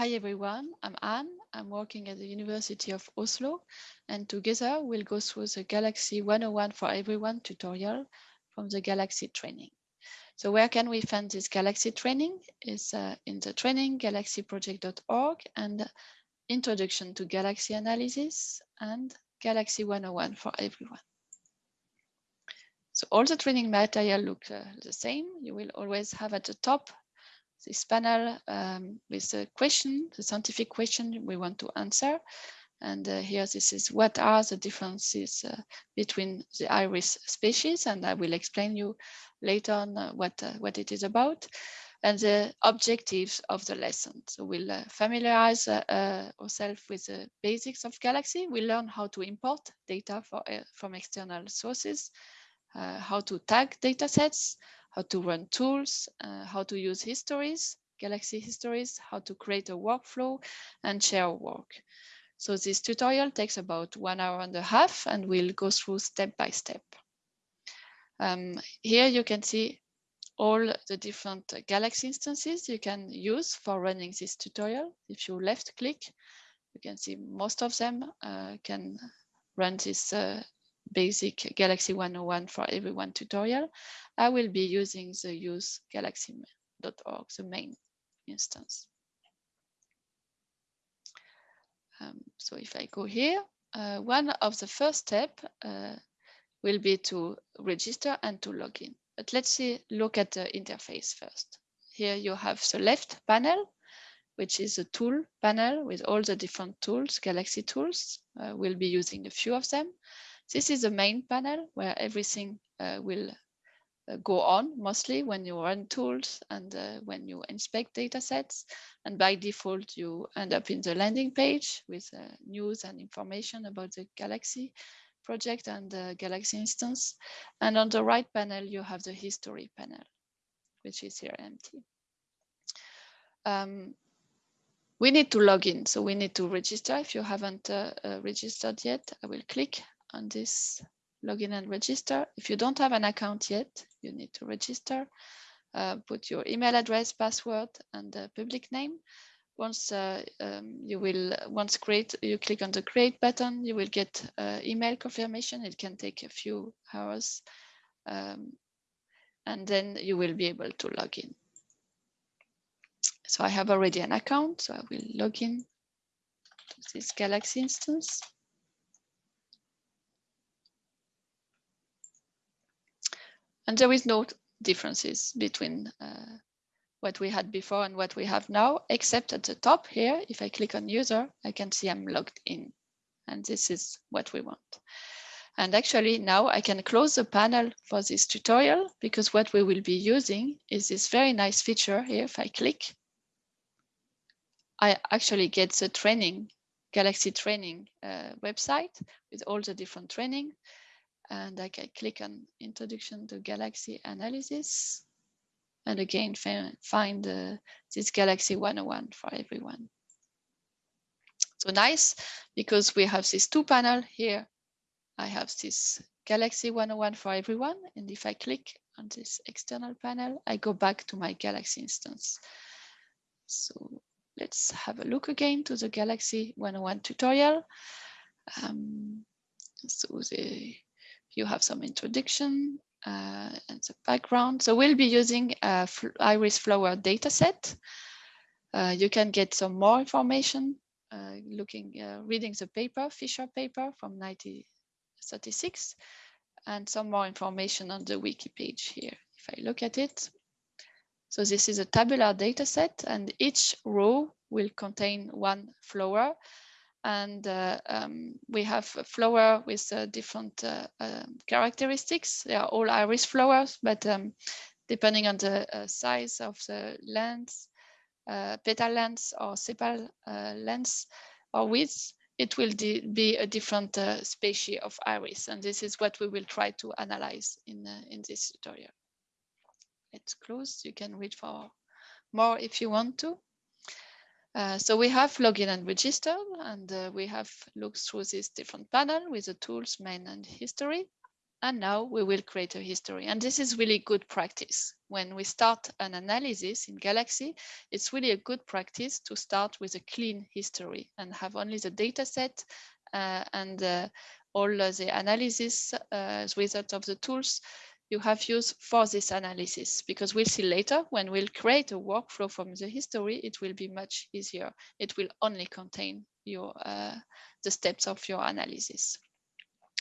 Hi everyone, I'm Anne. I'm working at the University of Oslo and together we'll go through the Galaxy 101 for Everyone tutorial from the Galaxy training. So where can we find this Galaxy training? Is uh, in the training galaxyproject.org and Introduction to Galaxy Analysis and Galaxy 101 for Everyone. So all the training material look uh, the same. You will always have at the top this panel um, with the question, the scientific question we want to answer. And uh, here, this is what are the differences uh, between the iris species, and I will explain you later on uh, what uh, what it is about, and the objectives of the lesson. So we'll uh, familiarize uh, ourselves with the basics of Galaxy. We learn how to import data for, from external sources, how to tag data sets, how to run tools, uh, how to use histories, Galaxy histories, how to create a workflow and share work. So this tutorial takes about one hour and a half and we'll go through step by step. Um, here you can see all the different Galaxy instances you can use for running this tutorial. If you left click, you can see most of them uh, can run this uh, basic Galaxy 101 for everyone tutorial, I will be using the use galaxy.org, the main instance. Um, so if I go here, uh, one of the first step uh, will be to register and to log in. But let's see, look at the interface first. Here you have the left panel, which is a tool panel with all the different tools, Galaxy tools. Uh, we'll be using a few of them. This is the main panel where everything uh, will uh, go on mostly when you run tools and uh, when you inspect data sets. And by default, you end up in the landing page with uh, news and information about the Galaxy project and the Galaxy instance. And on the right panel, you have the history panel, which is here empty. Um, we need to log in, so we need to register. If you haven't uh, uh, registered yet, I will click on this login and register. If you don't have an account yet, you need to register. Uh, put your email address, password, and public name. Once uh, um, you will, once create, you click on the create button, you will get uh, email confirmation. It can take a few hours. Um, and then you will be able to log in. So I have already an account, so I will log in to this Galaxy instance. And there is no differences between uh, what we had before and what we have now, except at the top here, if I click on user, I can see I'm logged in. And this is what we want. And actually now I can close the panel for this tutorial because what we will be using is this very nice feature here. If I click, I actually get the training, Galaxy training uh, website with all the different training and I can click on introduction to galaxy analysis and again find uh, this galaxy 101 for everyone. So nice because we have this two panel here. I have this galaxy 101 for everyone and if I click on this external panel, I go back to my galaxy instance. So let's have a look again to the galaxy 101 tutorial. Um, so the you have some introduction uh, and the background. So we'll be using a iris flower dataset. Uh, you can get some more information uh, looking, uh, reading the paper, Fisher paper from 1936, and some more information on the wiki page here. If I look at it, so this is a tabular dataset, and each row will contain one flower and uh, um, we have a flower with uh, different uh, um, characteristics. They are all iris flowers, but um, depending on the uh, size of the lens, uh, petal length or sepal uh, length or width, it will be a different species of iris. And this is what we will try to analyze in, in this tutorial. Let's close. You can read for more if you want to. Uh, so we have login and register, and uh, we have looked through this different panel with the tools, main and history. And now we will create a history. And this is really good practice. When we start an analysis in Galaxy, it's really a good practice to start with a clean history and have only the data set uh, and uh, all the analysis uh, results of the tools you have used for this analysis because we'll see later when we'll create a workflow from the history it will be much easier it will only contain your uh, the steps of your analysis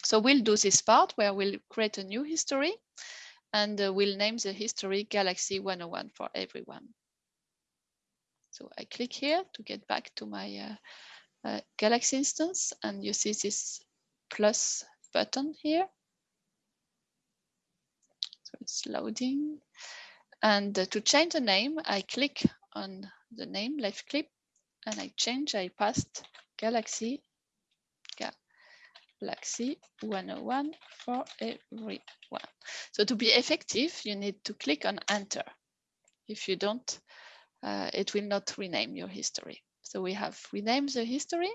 so we'll do this part where we'll create a new history and uh, we'll name the history Galaxy 101 for everyone. So I click here to get back to my uh, uh, Galaxy instance and you see this plus button here. So it's loading. And to change the name, I click on the name, left click, and I change, I passed Galaxy Galaxy 101 for everyone. So to be effective, you need to click on enter. If you don't, uh, it will not rename your history. So we have renamed the history.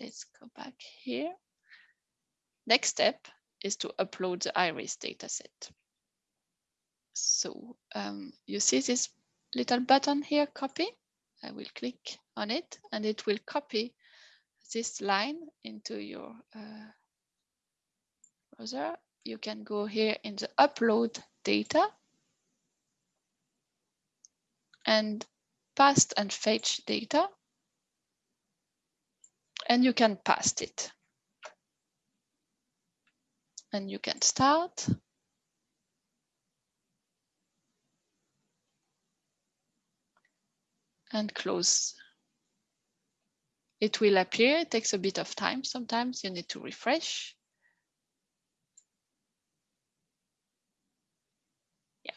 Let's go back here. Next step is to upload the iris dataset. So um, you see this little button here, copy. I will click on it and it will copy this line into your uh, browser, you can go here in the upload data and past and fetch data and you can past it. And you can start. And close it will appear. It takes a bit of time. Sometimes you need to refresh. Yeah.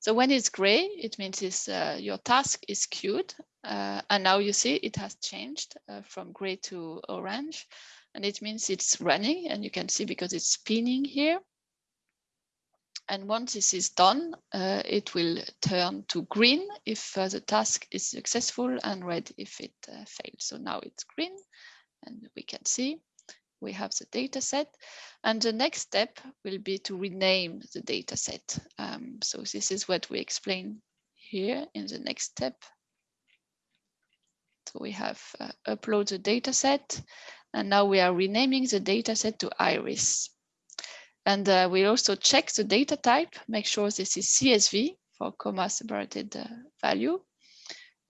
So when it's gray, it means it's, uh, your task is queued. Uh, and now you see it has changed uh, from gray to orange. And it means it's running. And you can see because it's spinning here. And once this is done, uh, it will turn to green if uh, the task is successful and red if it uh, fails. So now it's green and we can see we have the data set. And the next step will be to rename the data set. Um, so this is what we explain here in the next step. So we have uh, upload the data set and now we are renaming the data set to iris. And uh, we also check the data type, make sure this is CSV for comma separated uh, value.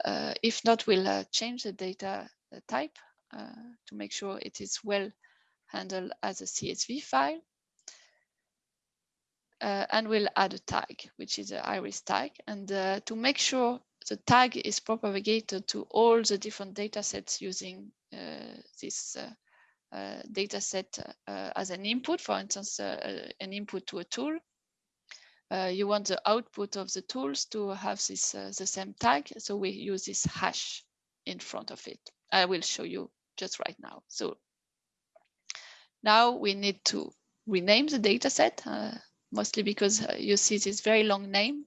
Uh, if not, we'll uh, change the data uh, type uh, to make sure it is well handled as a CSV file. and we'll add a tag, which is an iris tag. And to make sure the tag is propagated to all the different data sets using this uh, data set uh, as an input, for instance, uh, an input to a tool. you want the output of the tools to have this the same tag, so we use this hash in front of it. I will show you just right now. So now we need to rename the data set, mostly because you see this very long name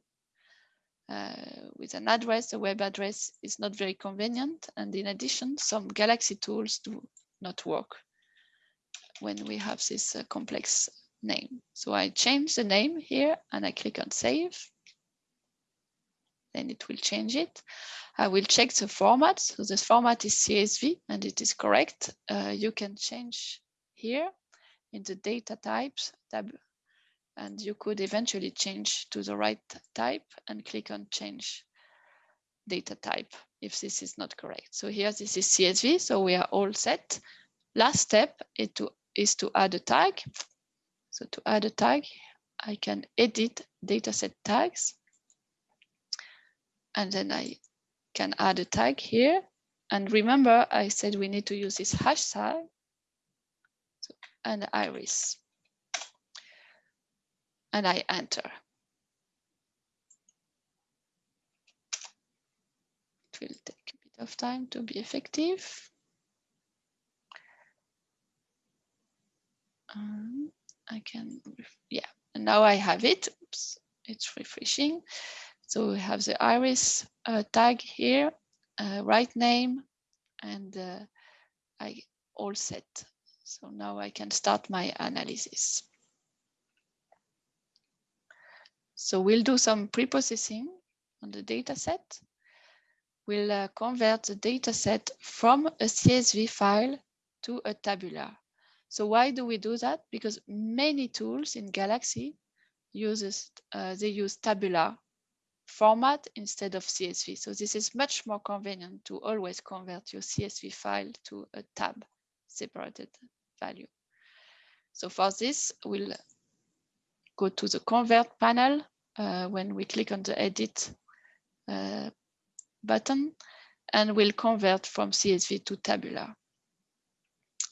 uh, with an address, a web address is not very convenient. And in addition, some Galaxy tools do not work when we have this uh, complex name. So I change the name here and I click on save. Then it will change it. I will check the format. So this format is CSV and it is correct. Uh, you can change here in the data types tab and you could eventually change to the right type and click on change data type if this is not correct. So here this is CSV, so we are all set. Last step is to is to add a tag. So to add a tag, I can edit dataset tags. And then I can add a tag here. And remember, I said we need to use this hashtag so, and iris. And I enter. It will take a bit of time to be effective. Um, I can, yeah, and now I have it. Oops, it's refreshing. So we have the iris uh, tag here, uh, right name, and uh, I all set. So now I can start my analysis. So we'll do some pre-processing on the data set. We'll uh, convert the data set from a CSV file to a tabular. So why do we do that? Because many tools in Galaxy uses uh, they use tabular format instead of CSV. So this is much more convenient to always convert your CSV file to a tab separated value. So for this, we'll go to the convert panel uh, when we click on the edit uh, button and we'll convert from CSV to tabular.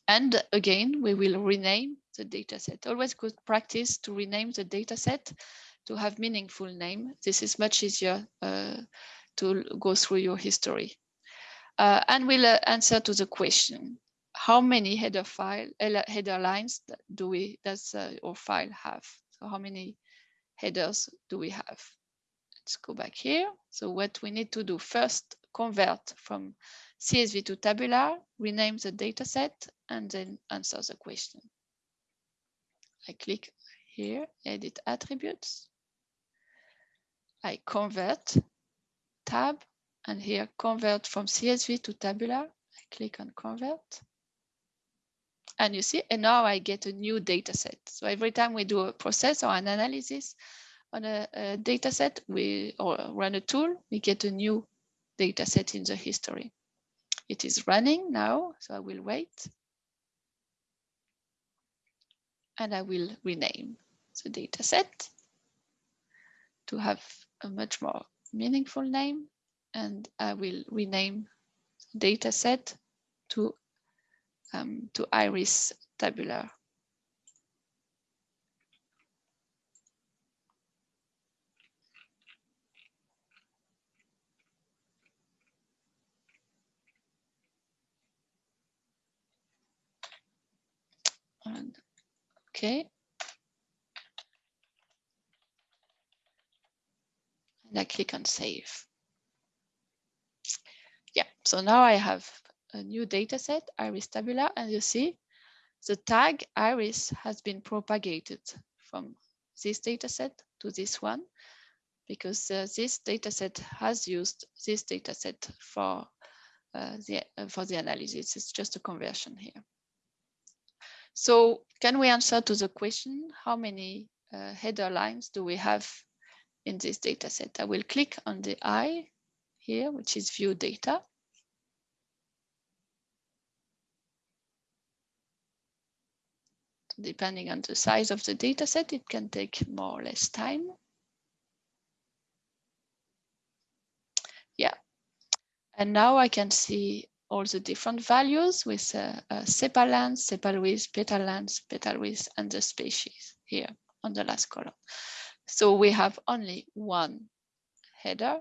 And again, we will rename the dataset. Always good practice to rename the dataset to have meaningful name. This is much easier uh, to go through your history. Uh, and we'll uh, answer to the question, how many header file header lines do we does uh, your file have? So how many headers do we have? Let's go back here. So what we need to do first, convert from CSV to tabular, rename the dataset, and then answer the question. I click here, edit attributes. I convert tab and here convert from CSV to tabular. I click on convert. And you see, and now I get a new data set. So every time we do a process or an analysis on a, a data set, we or run a tool, we get a new data set in the history. It is running now, so I will wait. And I will rename the data set to have a much more meaningful name and I will rename data set to, um, to iris tabular. And, okay, and I click on save. Yeah, so now I have a new data set, iris tabula, and you see the tag iris has been propagated from this data set to this one because uh, this data set has used this data set for uh, the uh, for the analysis. It's just a conversion here. So can we answer to the question, how many uh, header lines do we have in this data set. I will click on the eye here, which is view data. Depending on the size of the data set, it can take more or less time. Yeah, and now I can see all the different values with uh, uh, sepal sepal petal length, petal width, and the species here on the last column. So we have only one header,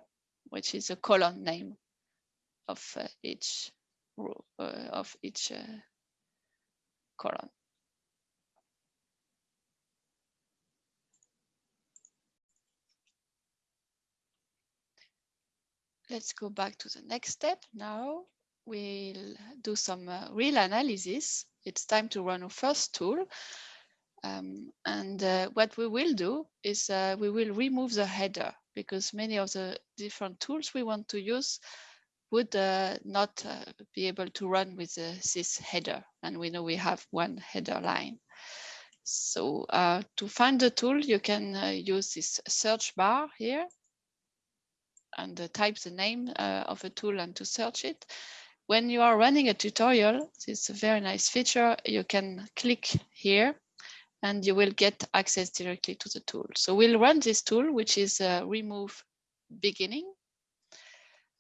which is a column name of uh, each row uh, of each uh, column. Let's go back to the next step. Now we'll do some uh, real analysis. It's time to run our first tool, um, and uh, what we will do is uh, we will remove the header because many of the different tools we want to use would uh, not uh, be able to run with uh, this header. And we know we have one header line. So to find the tool, you can use this search bar here and type the name of a tool and to search it. When you are running a tutorial, it's a very nice feature. You can click here and you will get access directly to the tool. So we'll run this tool, which is uh, remove beginning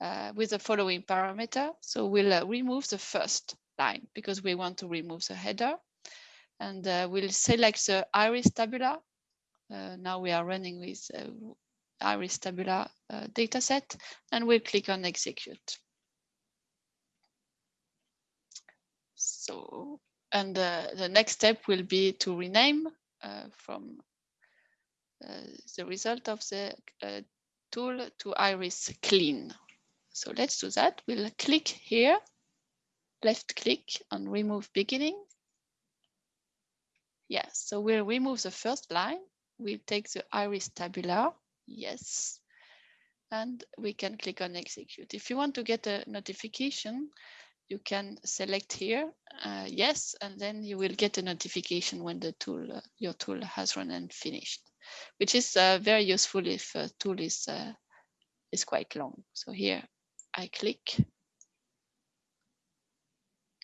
uh, with the following parameter. So we'll uh, remove the first line because we want to remove the header. And uh, we'll select the iris tabula. Uh, now we are running with iris tabular dataset and we'll click on execute. So and uh, the next step will be to rename uh, from uh, the result of the uh, tool to iris clean. So let's do that. We'll click here, left click on remove beginning. Yes, so we'll remove the first line We'll take the iris tabular. Yes. And we can click on execute. If you want to get a notification, you can select here, uh, yes, and then you will get a notification when the tool, uh, your tool has run and finished, which is uh, very useful if a tool is, uh, is quite long. So here I click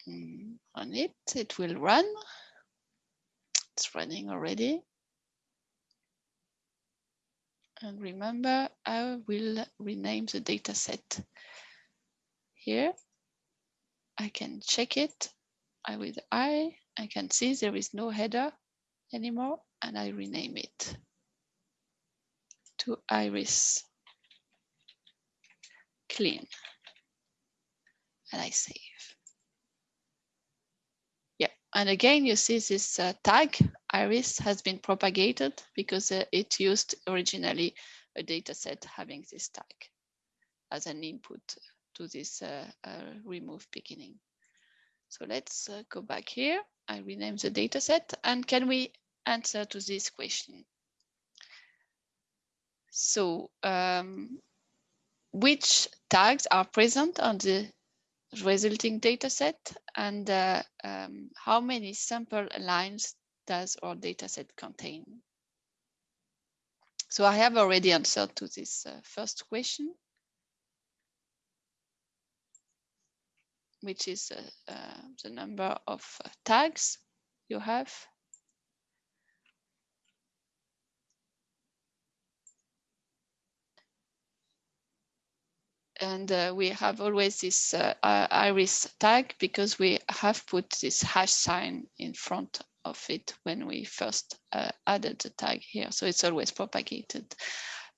mm, on it, it will run. It's running already. And remember, I will rename the data set here I can check it. I with I, I can see there is no header anymore and I rename it to iris clean and I save. Yeah, and again, you see this uh, tag iris has been propagated because uh, it used originally a data set having this tag as an input to this uh, uh, remove beginning. So let's uh, go back here. I rename the data set and can we answer to this question? So um, which tags are present on the resulting data set and uh, um, how many sample lines does our data set contain? So I have already answered to this uh, first question. Which is uh, uh, the number of uh, tags you have. And uh, we have always this uh, iris tag because we have put this hash sign in front of it when we first uh, added the tag here. So it's always propagated.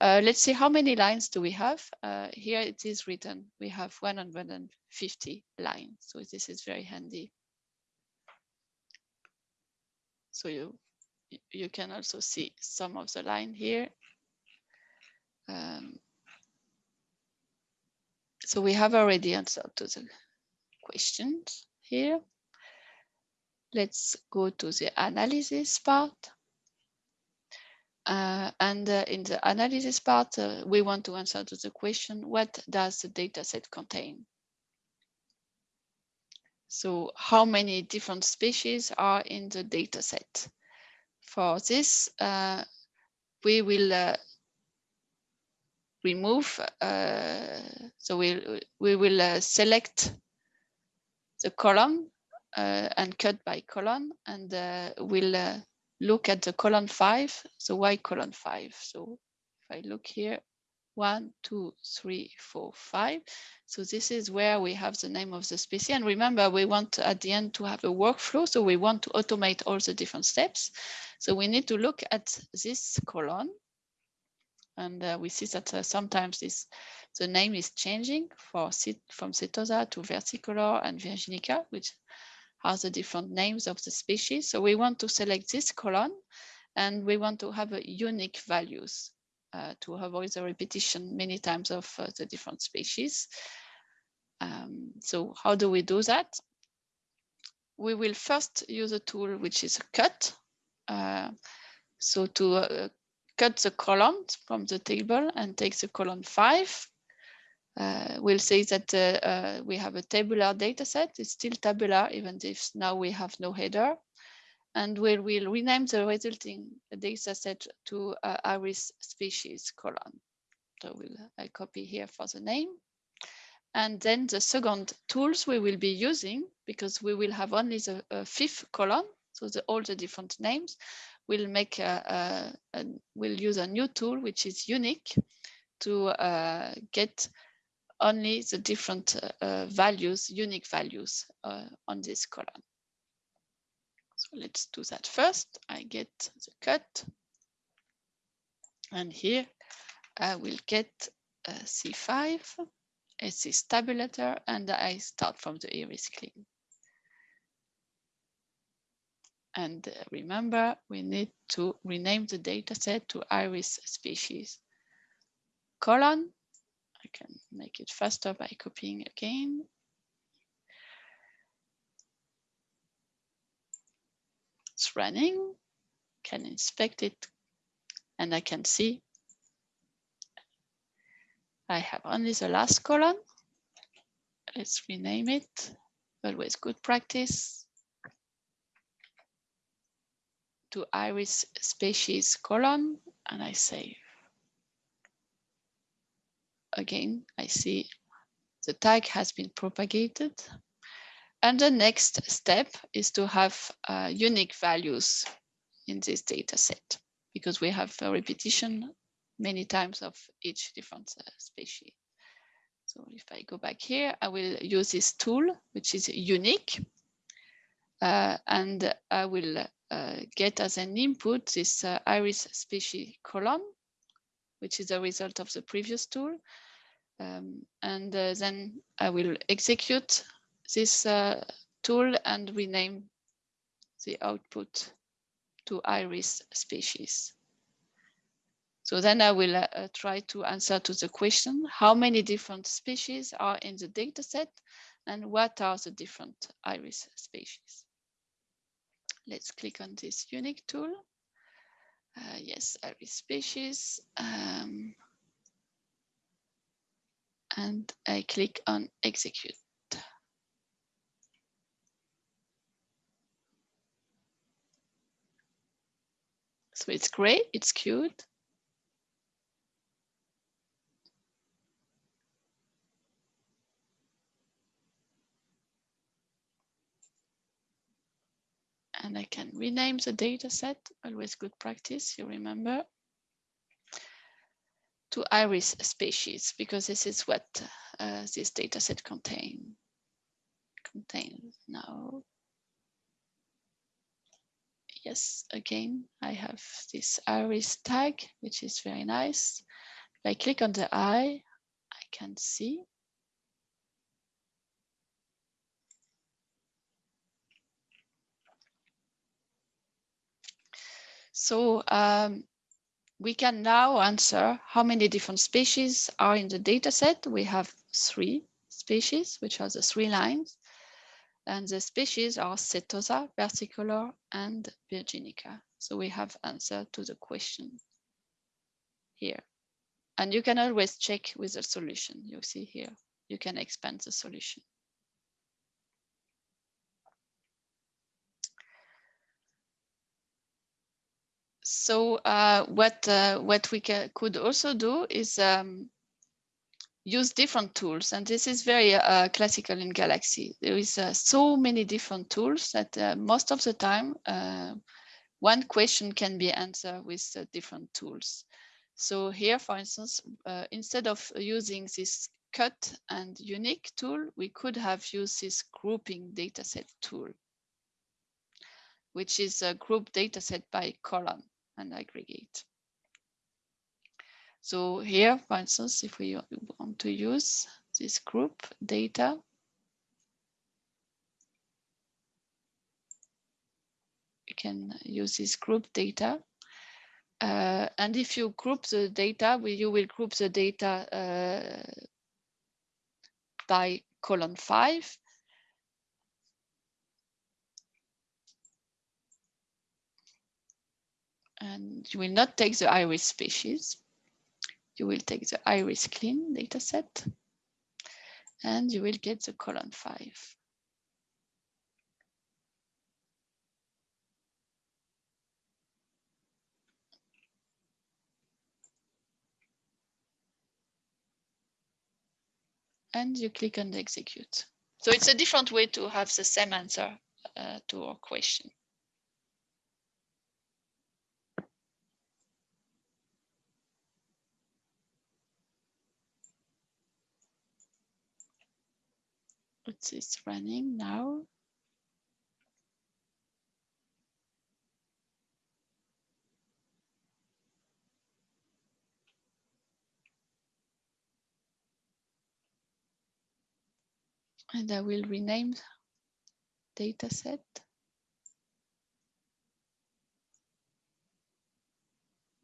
Uh, let's see how many lines do we have. Uh, here it is written, we have 150 lines. So this is very handy. So you, you can also see some of the line here. Um, so we have already answered to the questions here. Let's go to the analysis part. Uh, and uh, in the analysis part, uh, we want to answer to the question, what does the data set contain? So how many different species are in the data set? For this, uh, we will uh, remove, uh, so we, we will select the column and cut by column and we'll look at the column five. the Y column five? So if I look here, one, two, three, four, five. So this is where we have the name of the species. And remember, we want at the end to have a workflow. So we want to automate all the different steps. So we need to look at this column. And uh, we see that uh, sometimes this the name is changing for from Setosa to versicolor and virginica, which are the different names of the species. So we want to select this column and we want to have a unique values uh, to avoid the repetition many times of uh, the different species. Um, so how do we do that? We will first use a tool which is a cut. Uh, so to uh, cut the column from the table and take the column five uh, we'll say that uh, uh, we have a tabular data set. It's still tabular, even if now we have no header. And we will rename the resulting data set to uh, iris species column. So we'll, I copy here for the name. And then the second tools we will be using, because we will have only the uh, fifth column, so the, all the different names, we'll make a, a, a, we'll use a new tool which is unique to uh, get only the different uh, values, unique values uh, on this column. So let's do that first. I get the cut. And here I will get a C5, a C tabulator, and I start from the iris clean. And uh, remember, we need to rename the dataset to iris species column I can make it faster by copying again. It's running, can inspect it And I can see I have only the last column. Let's rename it. Always good practice. To iris species column and I save. Again, I see the tag has been propagated. And the next step is to have uh, unique values in this data set because we have a repetition many times of each different uh, species. So if I go back here, I will use this tool, which is unique. Uh, and I will uh, get as an input this uh, iris species column, which is a result of the previous tool. Um, and uh, then I will execute this uh, tool and rename the output to iris species. So then I will uh, try to answer to the question, how many different species are in the data set and what are the different iris species? Let's click on this unique tool. Uh, yes, iris species. Um, and I click on execute. So it's great, it's cute. And I can rename the data set, always good practice, you remember, to iris species, because this is what uh, this data set contain, contains now yes, again, I have this iris tag, which is very nice. If I click on the eye, I can see. So um, we can now answer how many different species are in the data set. We have three species, which are the three lines. And the species are Setosa, versicolor, and Virginica. So we have answer to the question here. And you can always check with the solution. You see here, you can expand the solution. So uh, what uh, what we could also do is um, use different tools. And this is very uh, classical in Galaxy. There is uh, so many different tools that uh, most of the time, uh, one question can be answered with different tools. So here, for instance, instead of using this cut and unique tool, we could have used this grouping dataset tool, which is a group dataset by column and aggregate. So here, for instance, if we want to use this group data, you can use this group data. Uh, and if you group the data, you will group the data uh, by column five. And you will not take the iris species you will take the iris clean dataset and you will get the column five. And you click on the execute. So it's a different way to have the same answer uh, to our question. It's running now. And I will rename dataset.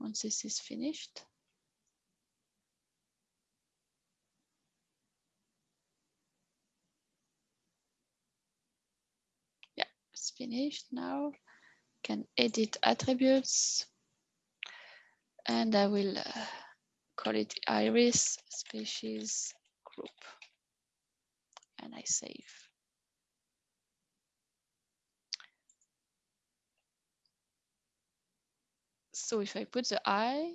Once this is finished. Finished now. Can edit attributes. and I will uh, call it iris species group and eye save. So if I put the I,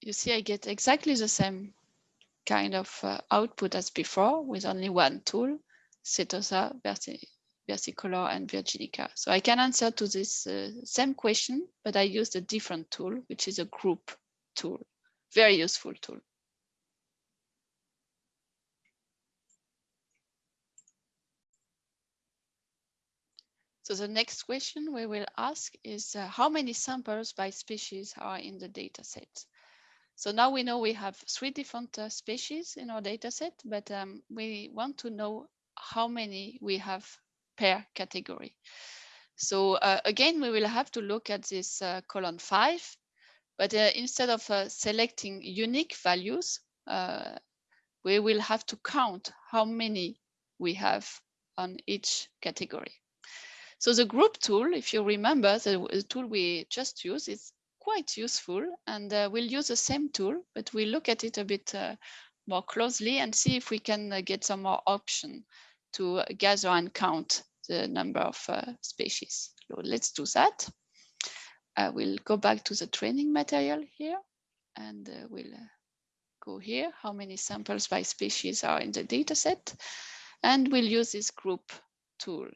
you see I get exactly the same kind of uh, output as before with only one tool, Setosa, Versicolor and Virginica. So I can answer to this uh, same question, but I used a different tool, which is a group tool, very useful tool. So the next question we will ask is uh, how many samples by species are in the data set? So now we know we have three different uh, species in our data set, but um, we want to know how many we have per category. So uh, again, we will have to look at this uh, column five, but uh, instead of uh, selecting unique values, uh, we will have to count how many we have on each category. So the group tool, if you remember, the, the tool we just used is quite useful and uh, we'll use the same tool, but we'll look at it a bit more closely and see if we can get some more option to gather and count the number of uh, species. So let's do that. I will go back to the training material here and uh, we'll uh, go here, how many samples by species are in the data set. And we'll use this group tool.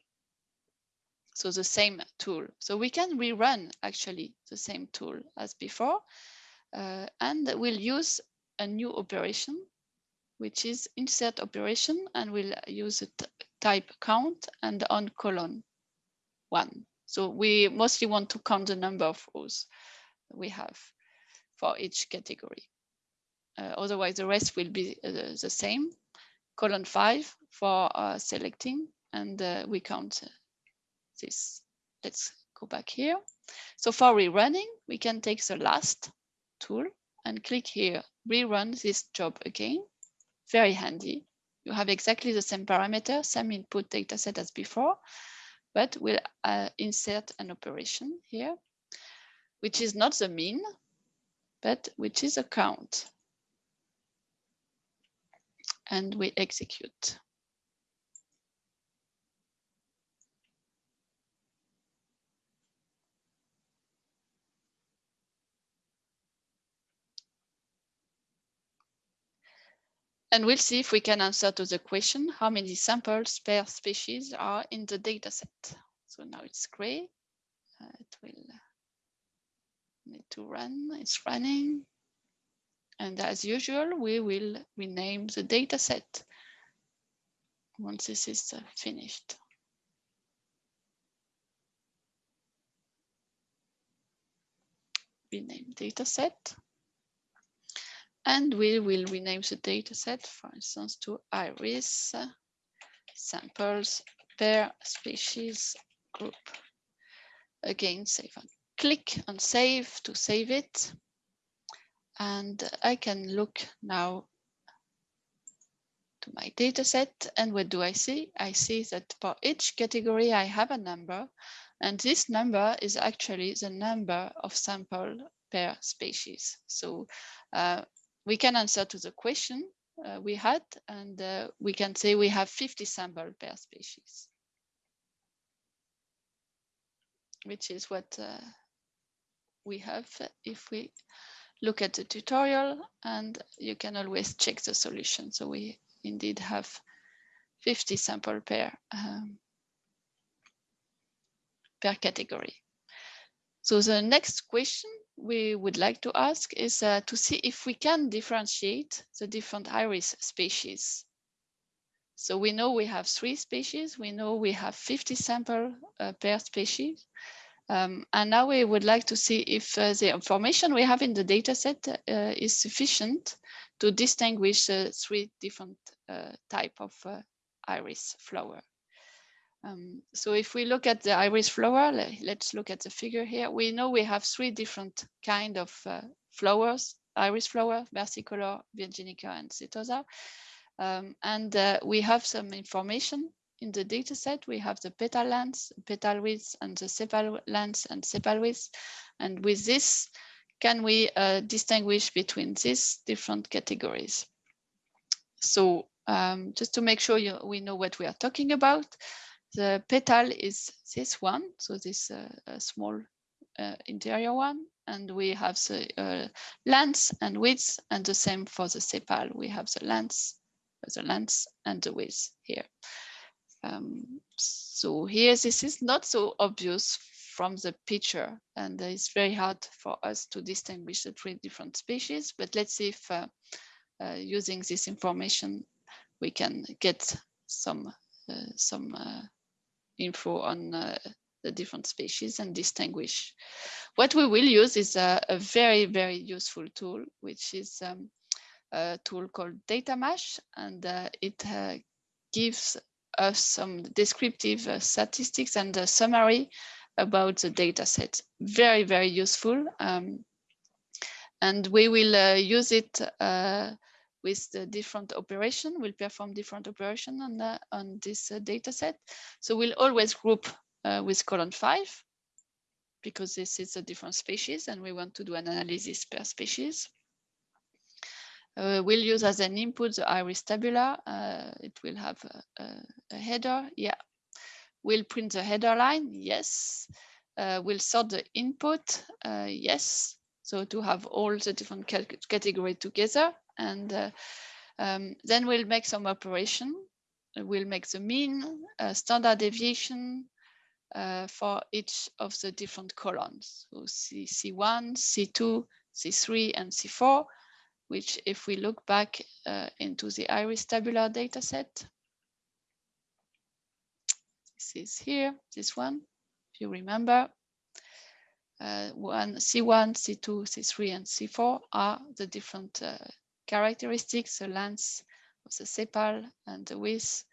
So the same tool. So we can rerun actually the same tool as before. Uh, and we'll use a new operation, which is insert operation, and we'll use a type count and on column one. So we mostly want to count the number of rows we have for each category. Uh, otherwise, the rest will be uh, the same. Column five for uh, selecting, and uh, we count this. Let's go back here. So for rerunning, we can take the last tool and click here, rerun this job again. Very handy. You have exactly the same parameter, same input data set as before, but we'll uh, insert an operation here, which is not the mean, but which is a count. And we execute. And we'll see if we can answer to the question, how many samples per species are in the data set. So now it's gray. Uh, it will need to run, it's running. And as usual, we will rename the data set once this is uh, finished. Rename data set. And we will rename the dataset, for instance, to iris samples per species group. Again, save and click on save to save it. And I can look now to my dataset. And what do I see? I see that for each category, I have a number. And this number is actually the number of sample per species. So uh, we can answer to the question uh, we had, and uh, we can say we have 50 sample per species, which is what uh, we have if we look at the tutorial, and you can always check the solution. So we indeed have 50 sample per um, per category. So the next question we would like to ask is uh, to see if we can differentiate the different iris species. So we know we have three species, we know we have 50 sample uh, per species. Um, and now we would like to see if uh, the information we have in the dataset uh, is sufficient to distinguish three different uh, type of uh, iris flower. Um, so if we look at the iris flower, let's look at the figure here. We know we have three different kind of uh, flowers, iris flower, versicolor, virginica, and setosa. Um, and uh, we have some information in the data set. We have the petal length, petal width, and the sepal length and sepal width. And with this can we uh, distinguish between these different categories? So um, just to make sure you, we know what we are talking about, the petal is this one, so this uh, small uh, interior one, and we have the uh, length and width, and the same for the sepal. We have the length, the length and the width here. Um, so here, this is not so obvious from the picture, and it's very hard for us to distinguish the three different species. But let's see if uh, uh, using this information, we can get some uh, some info on uh, the different species and distinguish. What we will use is a, a very, very useful tool, which is um, a tool called Datamash, and uh, it uh, gives us some descriptive uh, statistics and a summary about the data set. Very, very useful. Um, and we will uh, use it uh, with the different operation. We'll perform different operation on, the, on this uh, data set. So we'll always group uh, with column five because this is a different species and we want to do an analysis per species. Uh, we'll use as an input the iris tabular. Uh, it will have a, a, a, header. Yeah. We'll print the header line. Yes. Uh, we'll sort the input. Uh, yes. So to have all the different categories together. And uh, um, then we'll make some operation. We'll make the mean, uh, standard deviation, for each of the different columns. So C, C1, C2, C3, and C4 which if we look back uh, into the iris tabular dataset, this is here, this one, if you remember, uh, one, C1, C2, C3, and C4 are the different uh, characteristics, the length of the sepal and the width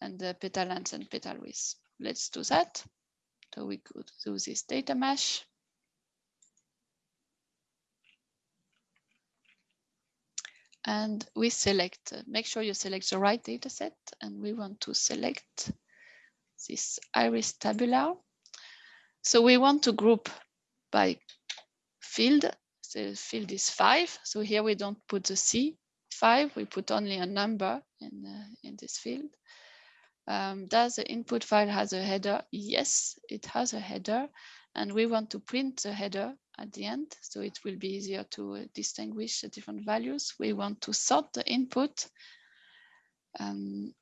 and the petal length and petal width. Let's do that. So we could do this Datamash. and we select, uh, make sure you select the right data set and we want to select this iris tabular. So we want to group by field. The field is five. So here we don't put the C five, we put only a number in, uh, in this field. Um, does the input file has a header? Yes, it has a header and we want to print the header at the end, so it will be easier to uh, distinguish the different values. We want to sort the input um,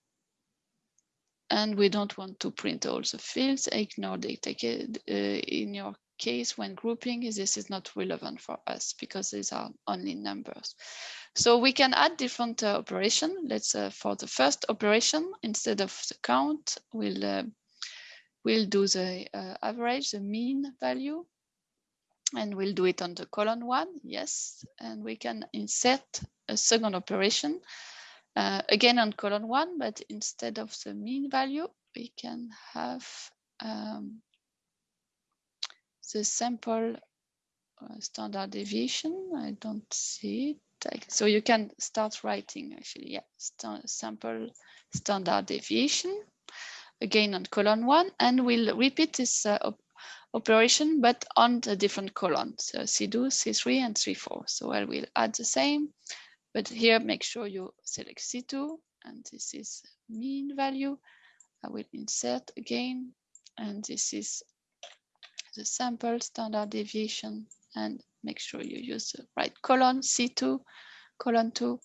and we don't want to print all the fields, ignore data. Uh, in your case, when grouping, this is not relevant for us because these are only numbers. So we can add different uh, operation. Let's uh, for the first operation, instead of the count, we'll uh, we'll do the uh, average, the mean value, and we'll do it on the column one, yes. And we can insert a second operation, uh, again on column one, but instead of the mean value, we can have um, the sample uh, standard deviation. I don't see it. So you can start writing actually, yeah, st sample standard deviation again on column one, and we'll repeat this uh, op operation, but on the different columns, so C2, C3, and C4. So I will add the same, but here make sure you select C2, and this is mean value. I will insert again, and this is the sample standard deviation, and make sure you use the right column, C2, column 2.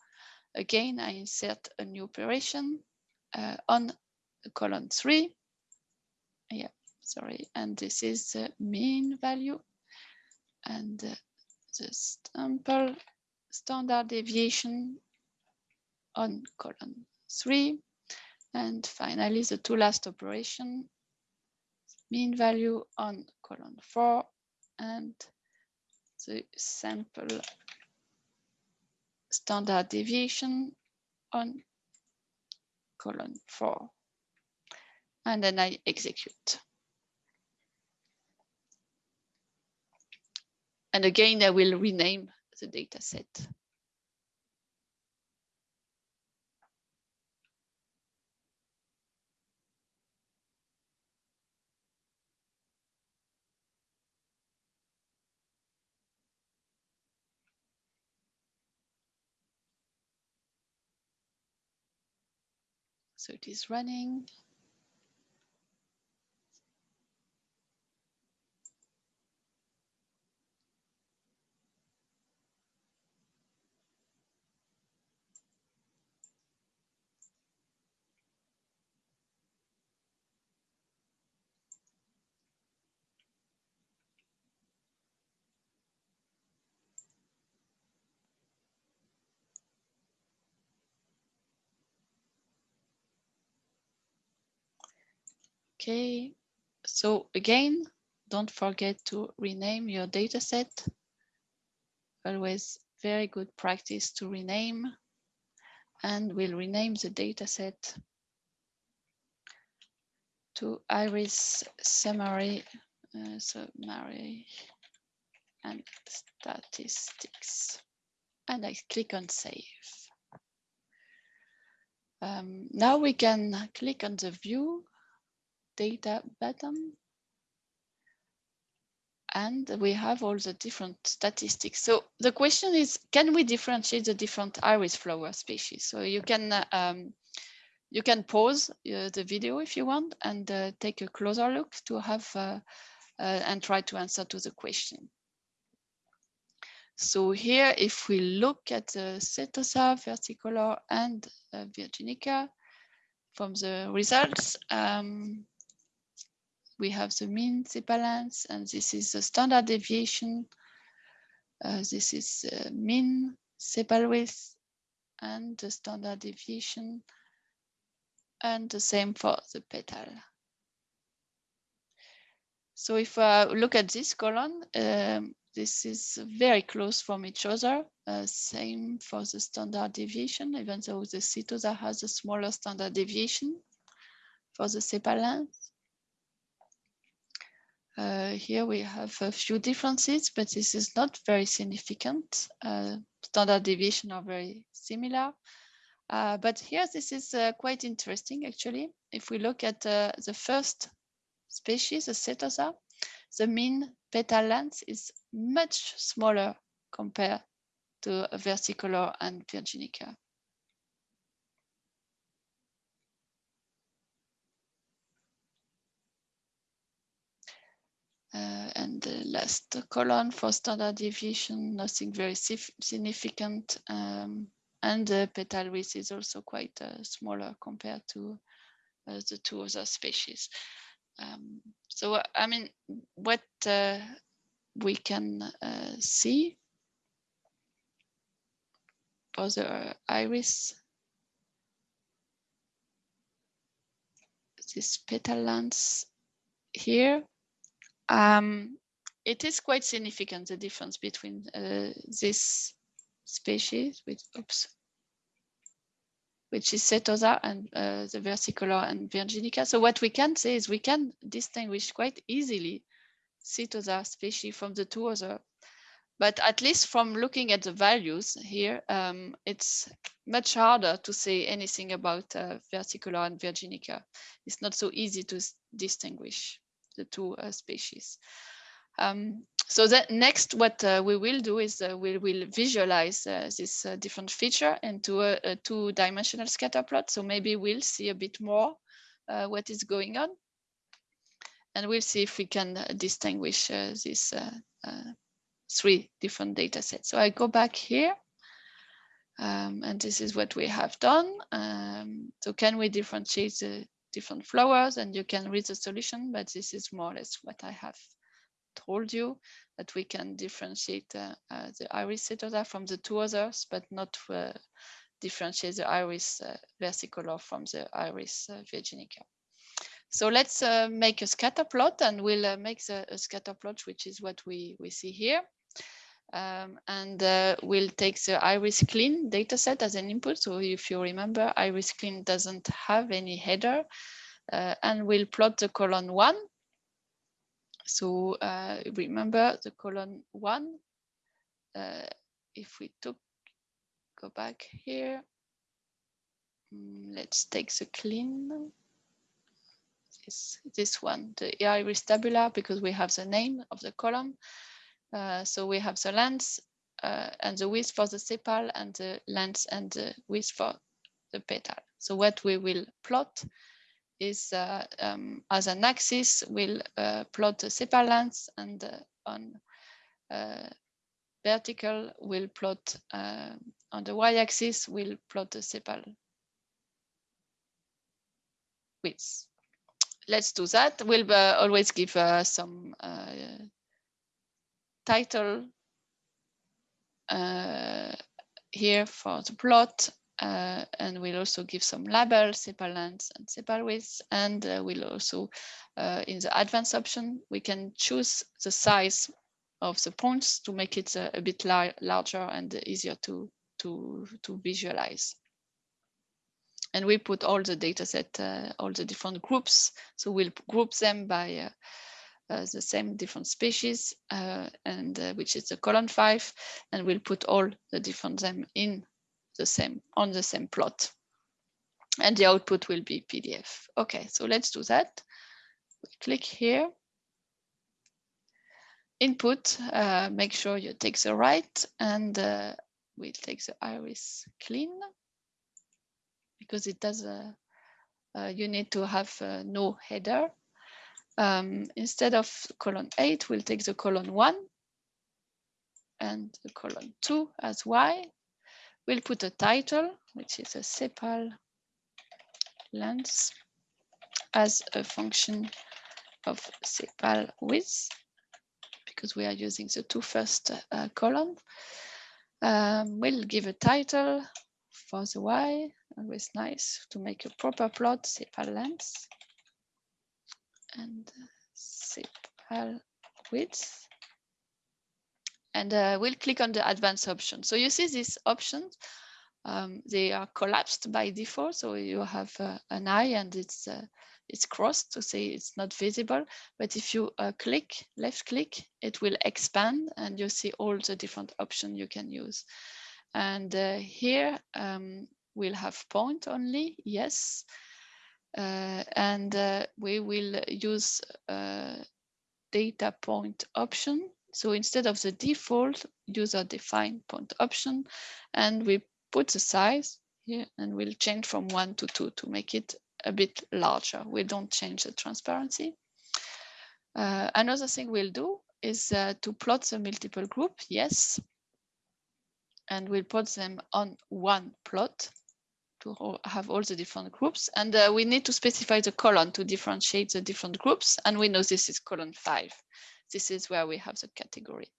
Again, I insert a new operation uh, on column 3. Yeah, sorry, and this is the mean value and the sample standard deviation on column 3. And finally, the two last operation, mean value on column 4 and the sample standard deviation on column 4. And then I execute. And again, I will rename the data set. So it is running. Okay, so again, don't forget to rename your dataset. Always very good practice to rename. And we'll rename the dataset to iris summary, uh, summary and statistics. And I click on save. Um, now we can click on the view data button. And we have all the different statistics. So the question is, can we differentiate the different iris flower species? So you can um, you can pause uh, the video if you want and uh, take a closer look to have uh, uh and try to answer to the question. So here, if we look at the Setosa, versicolor, and uh, Virginica from the results, um, we have the mean balance, and this is the standard deviation. Uh, this is uh, mean sepal width and the standard deviation, and the same for the petal. So if I look at this column, um, this is very close from each other. Uh, same for the standard deviation, even though the Setosa has a smaller standard deviation for the sepal length. Uh, here we have a few differences, but this is not very significant. Uh, standard deviation are very similar. Uh, but here, this is uh, quite interesting, actually. If we look at uh, the first species, the Setosa, the mean petal length is much smaller compared to versicolor and virginica. Uh, and the last column for standard deviation, nothing very significant. Um, and the petal width is also quite uh, smaller compared to uh, the two other species. Um, so, I mean, what uh, we can uh, see for the iris, this petal length here, um, it is quite significant, the difference between uh, this species, with, oops, which is Setosa and uh, the versicolor and virginica. So what we can say is we can distinguish quite easily Setosa species from the two other. But at least from looking at the values here, um, it's much harder to say anything about uh, versicolor and virginica. It's not so easy to distinguish the two uh, species. Um, so that next, what uh, we will do is uh, we will visualize this different feature into a, a two-dimensional scatter plot. So maybe we'll see a bit more what is going on. And we'll see if we can distinguish these three different data sets. So I go back here. Um, and this is what we have done. Um, so can we differentiate the different flowers and you can read the solution, but this is more or less what I have told you, that we can differentiate uh, uh, the iris setosa from the two others, but not uh, differentiate the iris uh, versicolor from the iris uh, virginica. So let's make a scatter plot and we'll make the, a scatter plot, which is what we, we see here. Um, and uh, we'll take the iris clean dataset as an input. So if you remember, iris clean doesn't have any header uh, and we'll plot the column one. So uh, remember the column one, uh, if we took, go back here, mm, let's take the clean, this, this one, the iris tabular, because we have the name of the column. Uh, so we have the length uh, and the width for the sepal and the length and the width for the petal. So what we will plot is uh, um, as an axis, we'll uh, plot the sepal length and uh, on uh, vertical, we'll plot on the y-axis, we'll plot the sepal width. Let's do that. We'll always give some title here for the plot uh, and we'll also give some labels, sepal length and sepal width. And uh, we'll also, uh, in the advanced option, we can choose the size of the points to make it a, a bit lar larger and easier to, to, to visualize. And we put all the data set, uh, all the different groups. So we'll group them by uh, uh, the same different species, and which is the column five, and we'll put all the different them in the same on the same plot. And the output will be PDF. Okay, so let's do that. We click here. Input, uh, make sure you take the right and uh, we take the iris clean because it does, a, uh, uh, you need to have uh, no header. Um, instead of column eight, we'll take the column one and the column two as Y We'll put a title, which is a sepal length as a function of sepal width, because we are using the two first uh, column. Um, we'll give a title for the Y, always nice to make a proper plot, sepal length and sepal width and uh, we'll click on the advanced option. So you see these options, um, they are collapsed by default. So you have uh, an eye and it's uh, it's crossed to say it's not visible. But if you uh, click, left click, it will expand and you see all the different options you can use. And uh, here um, we'll have point only, yes. Uh, and we will use data point option so instead of the default user defined point option, and we put the size here and we'll change from one to two to make it a bit larger. We don't change the transparency. Uh, another thing we'll do is uh, to plot the multiple group, yes. And we'll put them on one plot to have all the different groups. And uh, we need to specify the column to differentiate the different groups. And we know this is column five. This is where we have the category.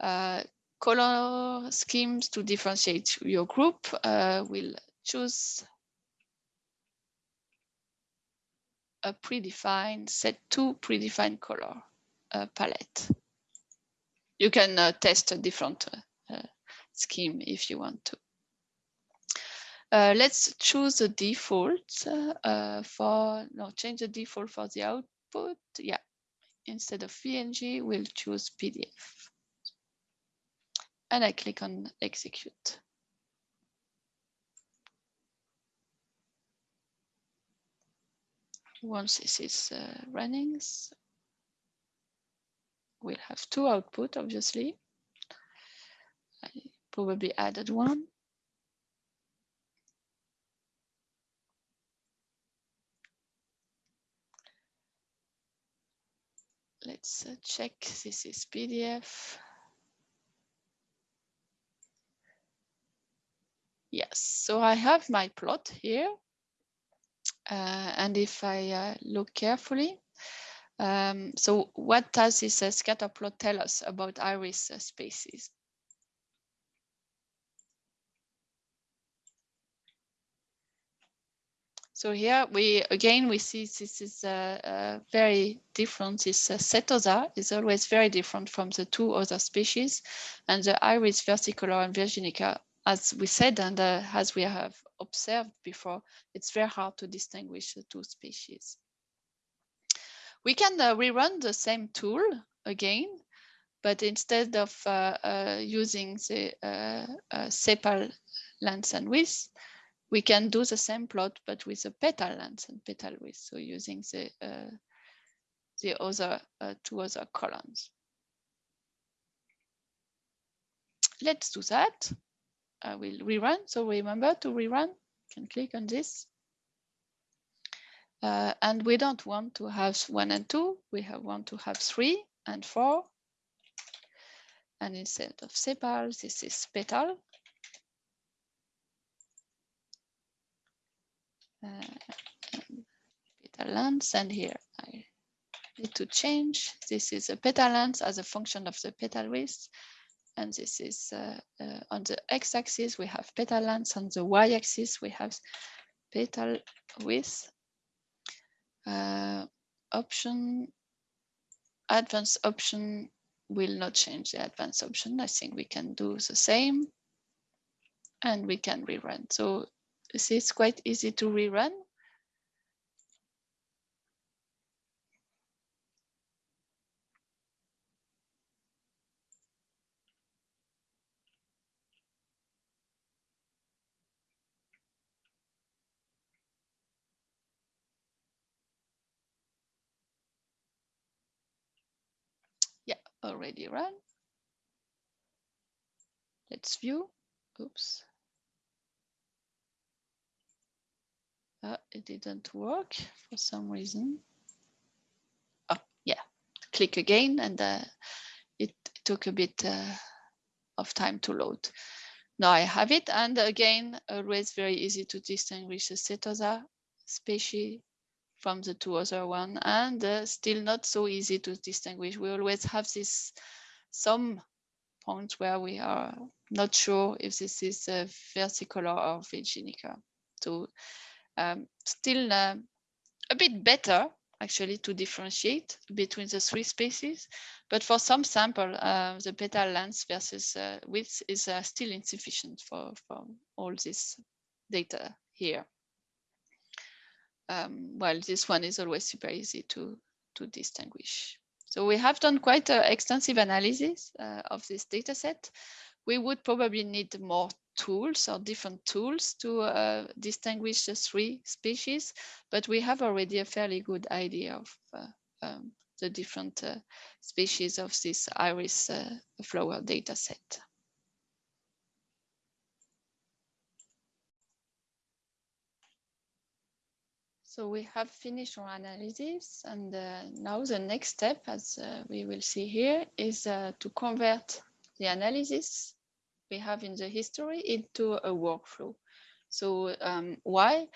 Uh, color schemes to differentiate your group. Uh, we'll choose a predefined set to predefined color uh, palette. You can uh, test a different uh, uh, scheme if you want to. Uh, let's choose the default uh, for, no, change the default for the output. Yeah, instead of PNG, we'll choose PDF. And I click on execute. Once this is uh, running, we'll have two output, obviously. I probably added one. Let's uh, check this is PDF. Yes, so I have my plot here. Uh, and if I uh, look carefully, um, so what does this uh, scatter plot tell us about iris uh, spaces? So here we again we see this is uh, very different. This uh, setosa is always very different from the two other species, and the iris versicolor and virginica, as we said and uh, as we have observed before, it's very hard to distinguish the two species. We can uh, rerun the same tool again, but instead of uh, using the sepal length and width, we can do the same plot, but with a petal length and petal width. So using the uh, the other uh, two other columns. Let's do that. I will rerun. So remember to rerun you can click on this. Uh, and we don't want to have one and two, we have, want to have three and four. And instead of sepal, this is petal. Uh, petal length, and here I need to change. This is a petal length as a function of the petal width. And this is uh, uh, on the x-axis, we have petal length. On the y-axis, we have petal width. Uh, option, advanced option will not change the advanced option. I think we can do the same and we can rerun. So this is quite easy to rerun. Yeah, already run. Let's view. Oops. Uh, it didn't work for some reason. Oh, yeah. Click again and uh, it took a bit uh, of time to load. Now I have it and again, always very easy to distinguish the Setosa species from the two other one and uh, still not so easy to distinguish. We always have this some points where we are not sure if this is a versicolor or virginica. So um, still uh, a bit better actually to differentiate between the three species. But for some sample, uh, the petal length versus uh, width is uh, still insufficient for, for all this data here um, well, this one is always super easy to, to distinguish. So we have done quite an extensive analysis uh, of this data set. We would probably need more tools or different tools to uh, distinguish the three species, but we have already a fairly good idea of uh, um, the different uh, species of this iris uh, flower data set. So we have finished our analysis and uh, now the next step, as uh, we will see here, is to convert the analysis we have in the history into a workflow. So um, why?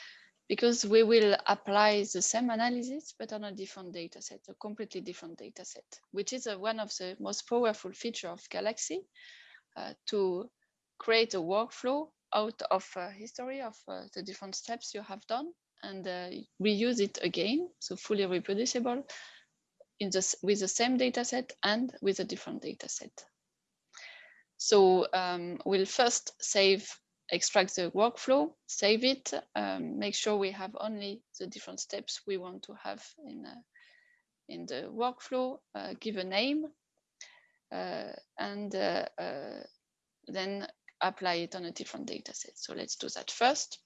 Because we will apply the same analysis, but on a different data set, a completely different data set, which is uh, one of the most powerful feature of Galaxy uh, to create a workflow out of a history of uh, the different steps you have done and uh, reuse it again, so fully reproducible in this, with the same data set and with a different data set. So um, we'll first save, extract the workflow, save it, um, make sure we have only the different steps we want to have in, uh, in the workflow, uh, give a name, uh, and uh, uh, then apply it on a different data set. So let's do that first.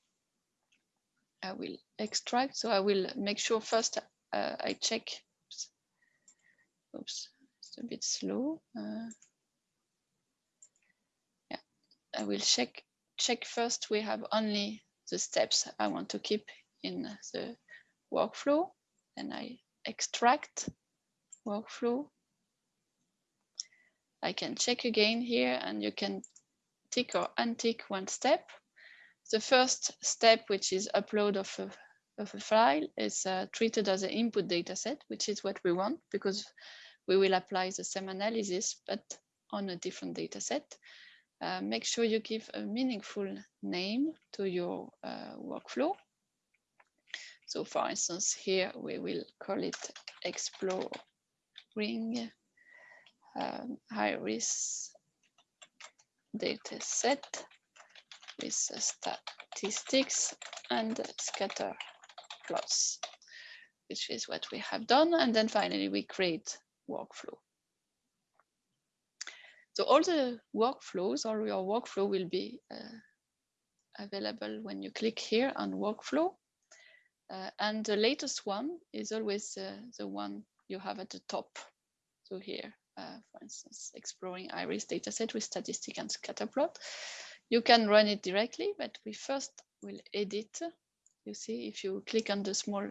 I will extract. So I will make sure first uh, I check. Oops. oops, it's a bit slow. I will check check first. We have only the steps I want to keep in the workflow. Then I extract workflow. I can check again here and you can tick or untick one step the first step, which is upload of a, of a file, is uh, treated as an input data set, which is what we want because we will apply the same analysis, but on a different data set. Uh, make sure you give a meaningful name to your uh, workflow. So for instance, here we will call it exploring um, iris data set with statistics and scatter plots, which is what we have done. And then finally, we create workflow. So all the workflows, all your workflow will be uh, available when you click here on workflow. Uh, and the latest one is always uh, the one you have at the top. So here, uh, for instance, exploring iris dataset with statistic and scatterplot You can run it directly, but we first will edit. You see, if you click on the small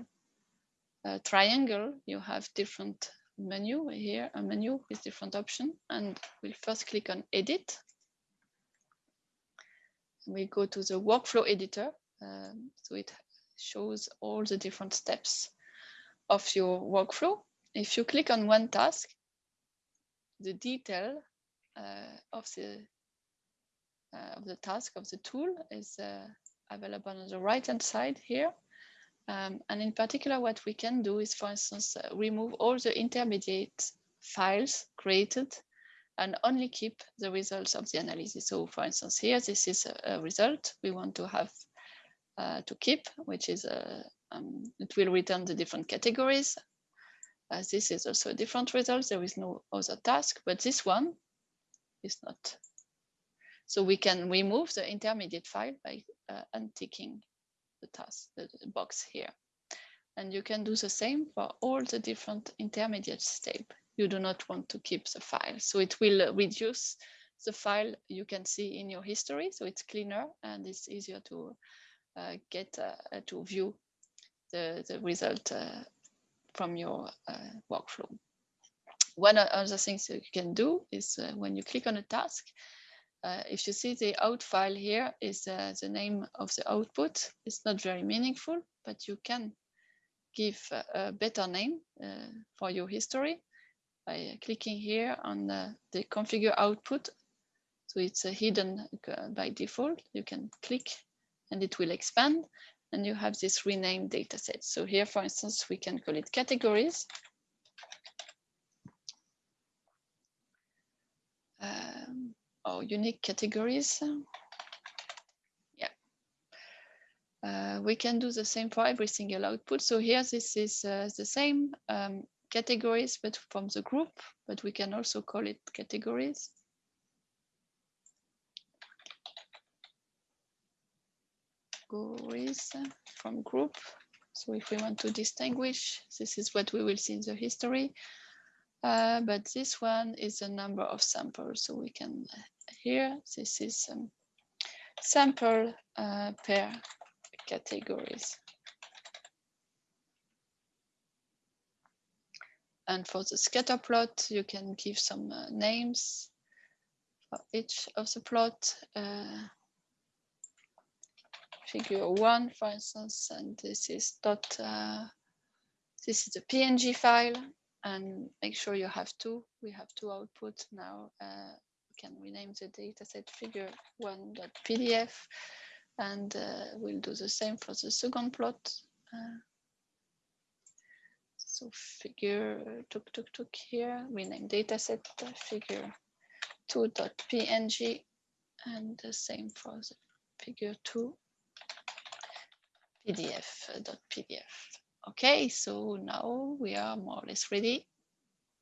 uh, triangle, you have different menu here, a menu with different options. And we'll first click on edit. We go to the workflow editor. Um, so it shows all the different steps of your workflow. If you click on one task, the detail uh, of the uh, of the task of the tool is uh, available on the right hand side here. Um, and in particular, what we can do is, for instance, uh, remove all the intermediate files created and only keep the results of the analysis. So for instance, here, this is a, a result we want to have uh, to keep, which is, a, um, it will return the different categories. Uh, this is also a different result. There is no other task, but this one is not. So we can remove the intermediate file by uh, unticking the task, the, box here. And you can do the same for all the different intermediate steps. You do not want to keep the file. So it will reduce the file you can see in your history. So it's cleaner and it's easier to uh, get uh, to view the, the result uh, from your uh, workflow. One of the things you can do is uh, when you click on a task, uh, if you see the out file here is uh, the name of the output. It's not very meaningful, but you can give a better name uh, for your history by clicking here on the, the configure output. So it's hidden uh, by default. You can click and it will expand and you have this renamed dataset. So here, for instance, we can call it categories. Um, or unique categories. Yeah. Uh, we can do the same for every single output. So here, this is uh, the same um, categories, but from the group, but we can also call it categories. Categories from group. So if we want to distinguish, this is what we will see in the history. Uh, but this one is the number of samples. So we can here, this is um, sample uh, per categories. And for the scatter plot, you can give some uh, names for each of the plot. Uh, figure one, for instance, and this is dot, uh, this is a PNG file, and make sure you have two. We have two outputs now, uh, can rename the dataset figure one.pdf and uh, we'll do the same for the second plot. Uh, so figure tuk tuk tuk here, rename dataset figure 2.png and the same for the figure 2 pdf.pdf. Okay, so now we are more or less ready.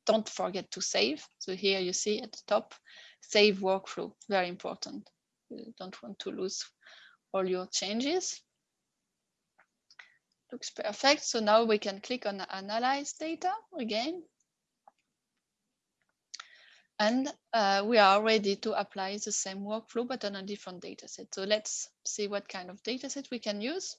Don't forget to save. So here you see at the top, save workflow, very important. You don't want to lose all your changes. Looks perfect. So now we can click on analyze data again. And uh, we are ready to apply the same workflow, but on a different data set. So let's see what kind of data set we can use.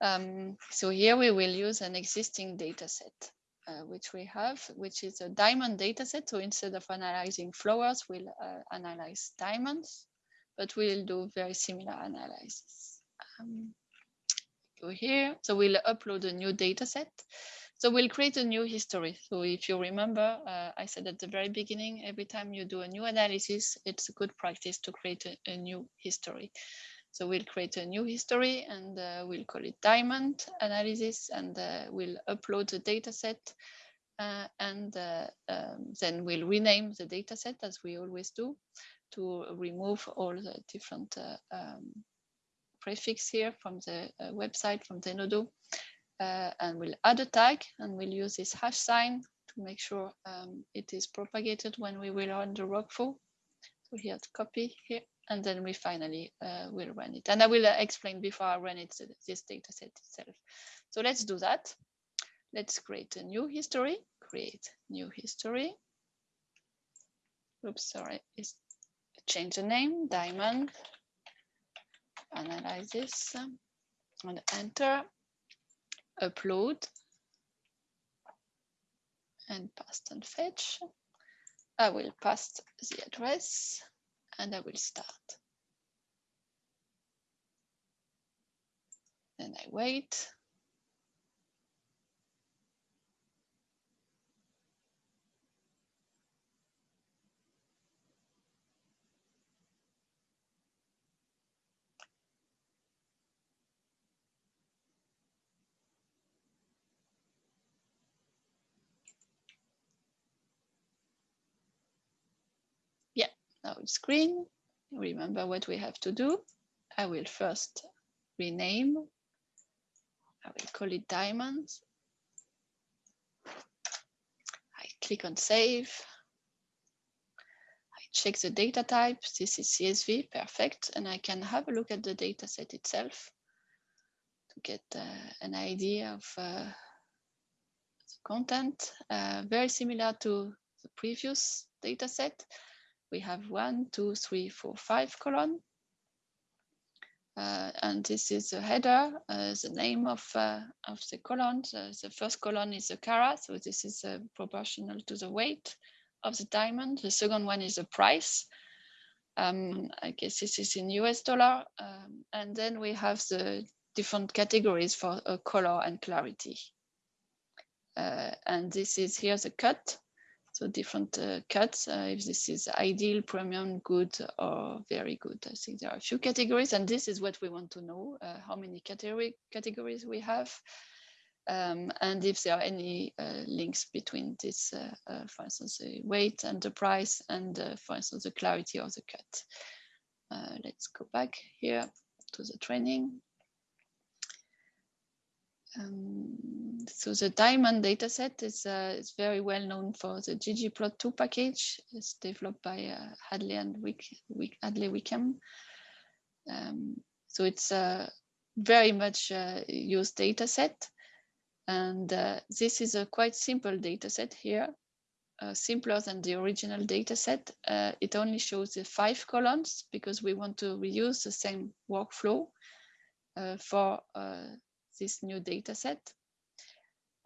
Um, so here we will use an existing data set. Uh, which we have, which is a diamond dataset. So instead of analyzing flowers, we'll uh, analyze diamonds, but we'll do very similar analysis. Um, go here. So we'll upload a new dataset. So we'll create a new history. So if you remember, uh, I said at the very beginning, every time you do a new analysis, it's a good practice to create a, a new history. So we'll create a new history and uh, we'll call it diamond analysis and uh, we'll upload the data set uh, and uh, um, then we'll rename the data set as we always do to remove all the different uh, um, prefix here from the uh, website from Zenodo. and we'll add a tag and we'll use this hash sign to make sure um, it is propagated when we will run the workflow. So here's copy here and then we finally uh, will run it. And I will uh, explain before I run it, this data set itself. So let's do that. Let's create a new history, create new history. Oops, sorry, it's change the name, diamond, analyze analysis, and enter, upload, and paste and fetch. I will paste the address and I will start. Then I wait. Now it's green. Remember what we have to do. I will first rename. I will call it diamonds. I click on save. I check the data type. This is CSV, perfect. And I can have a look at the data set itself to get uh, an idea of uh, the content. Uh, very similar to the previous data set we have one, two, three, four, five column. Uh, and this is the header, uh, the name of, uh, of the column. Uh, the first column is the carat, so this is uh, proportional to the weight of the diamond. The second one is the price. Um, I guess this is in US dollar. Um, and then we have the different categories for uh, color and clarity. and this is here the cut. So different uh, cuts, uh, if this is ideal, premium, good, or very good. I think there are a few categories, and this is what we want to know, uh, how many category categories we have, um, and if there are any uh, links between this, uh, uh, for instance, the weight and the price, and for instance, the clarity of the cut. let's go back here to the training. Um, so the diamond dataset is, uh, is very well known for the ggplot2 package. It's developed by uh, Hadley and Wick, Wick, Hadley Wickham. Um, so it's a very much uh, used dataset. And uh, this is a quite simple dataset here, uh, simpler than the original dataset. It only shows the five columns because we want to reuse the same workflow for this new data set.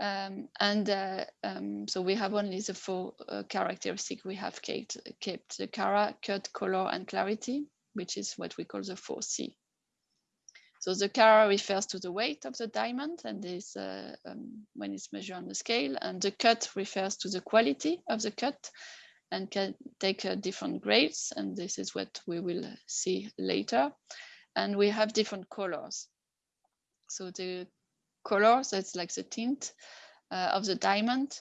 Um, and uh, um, so we have only the four uh, characteristic we have kept, kept the cara, cut, color, and clarity, which is what we call the 4C. So the cara refers to the weight of the diamond and is uh, um, when it's measured on the scale, and the cut refers to the quality of the cut and can take uh, different grades, and this is what we will see later. And we have different colors. So the color, so it's like the tint uh, of the diamond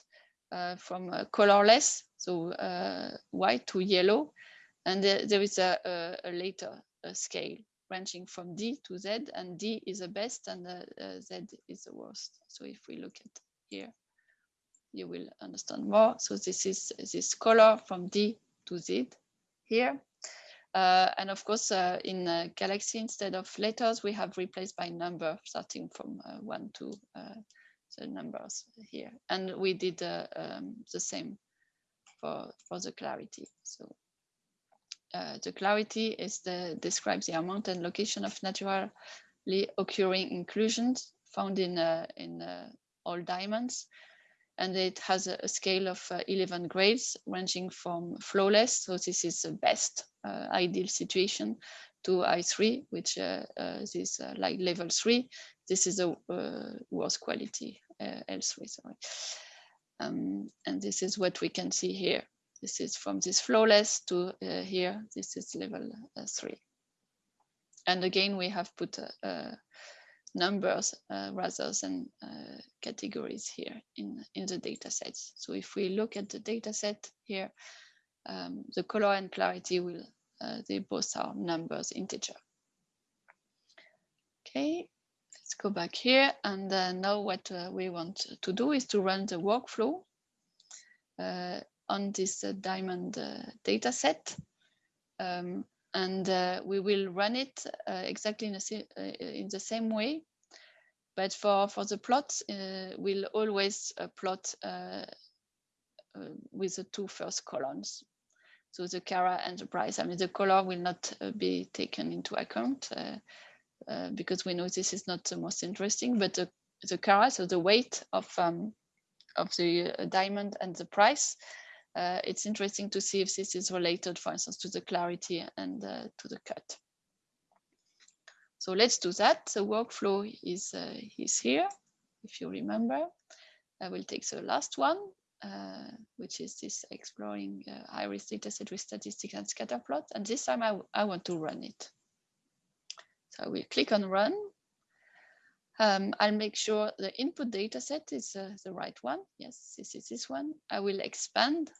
uh, from uh, colorless, so uh, white to yellow. And there, is a, a, a later scale ranging from D to Z, and D is the best and Z is the worst. So if we look at here, you will understand more. So this is this color from D to Z here. Uh, and of course, uh, in uh, Galaxy, instead of letters, we have replaced by number, starting from uh, one to uh, the numbers here. And we did uh, um, the same for, for the clarity. So the clarity is the describes the amount and location of naturally occurring inclusions found in, in all diamonds and it has a, scale of uh, 11 grades ranging from flawless, so this is the best uh, ideal situation, to I3, which uh, uh is uh, like level 3. This is a uh, worst quality, L3, sorry. Um, and this is what we can see here. This is from this flawless to here, this is level 3. And again, we have put numbers uh, rather than uh, categories here in, in the data sets. So if we look at the data set here, um, the color and clarity will, uh, they both are numbers integer. Okay, let's go back here. And uh, now what uh, we want to do is to run the workflow uh, on this diamond data set. Um, and uh, we will run it uh, exactly in the, uh, in the, same way. But for, for the plot, uh, we'll always uh, plot with the two first columns. So the Cara and the price, I mean, the color will not be taken into account because we know this is not the most interesting, but the, the Cara, so the weight of, um, of the diamond and the price, uh, it's interesting to see if this is related, for instance, to the clarity and uh, to the cut. So let's do that. The workflow is, is here, if you remember. I will take the last one, uh, which is this exploring uh, iris dataset with statistics and scatter plot. And this time I, I want to run it. So I will click on run. Um, I'll make sure the input dataset is uh, the right one. Yes, this is this one. I will expand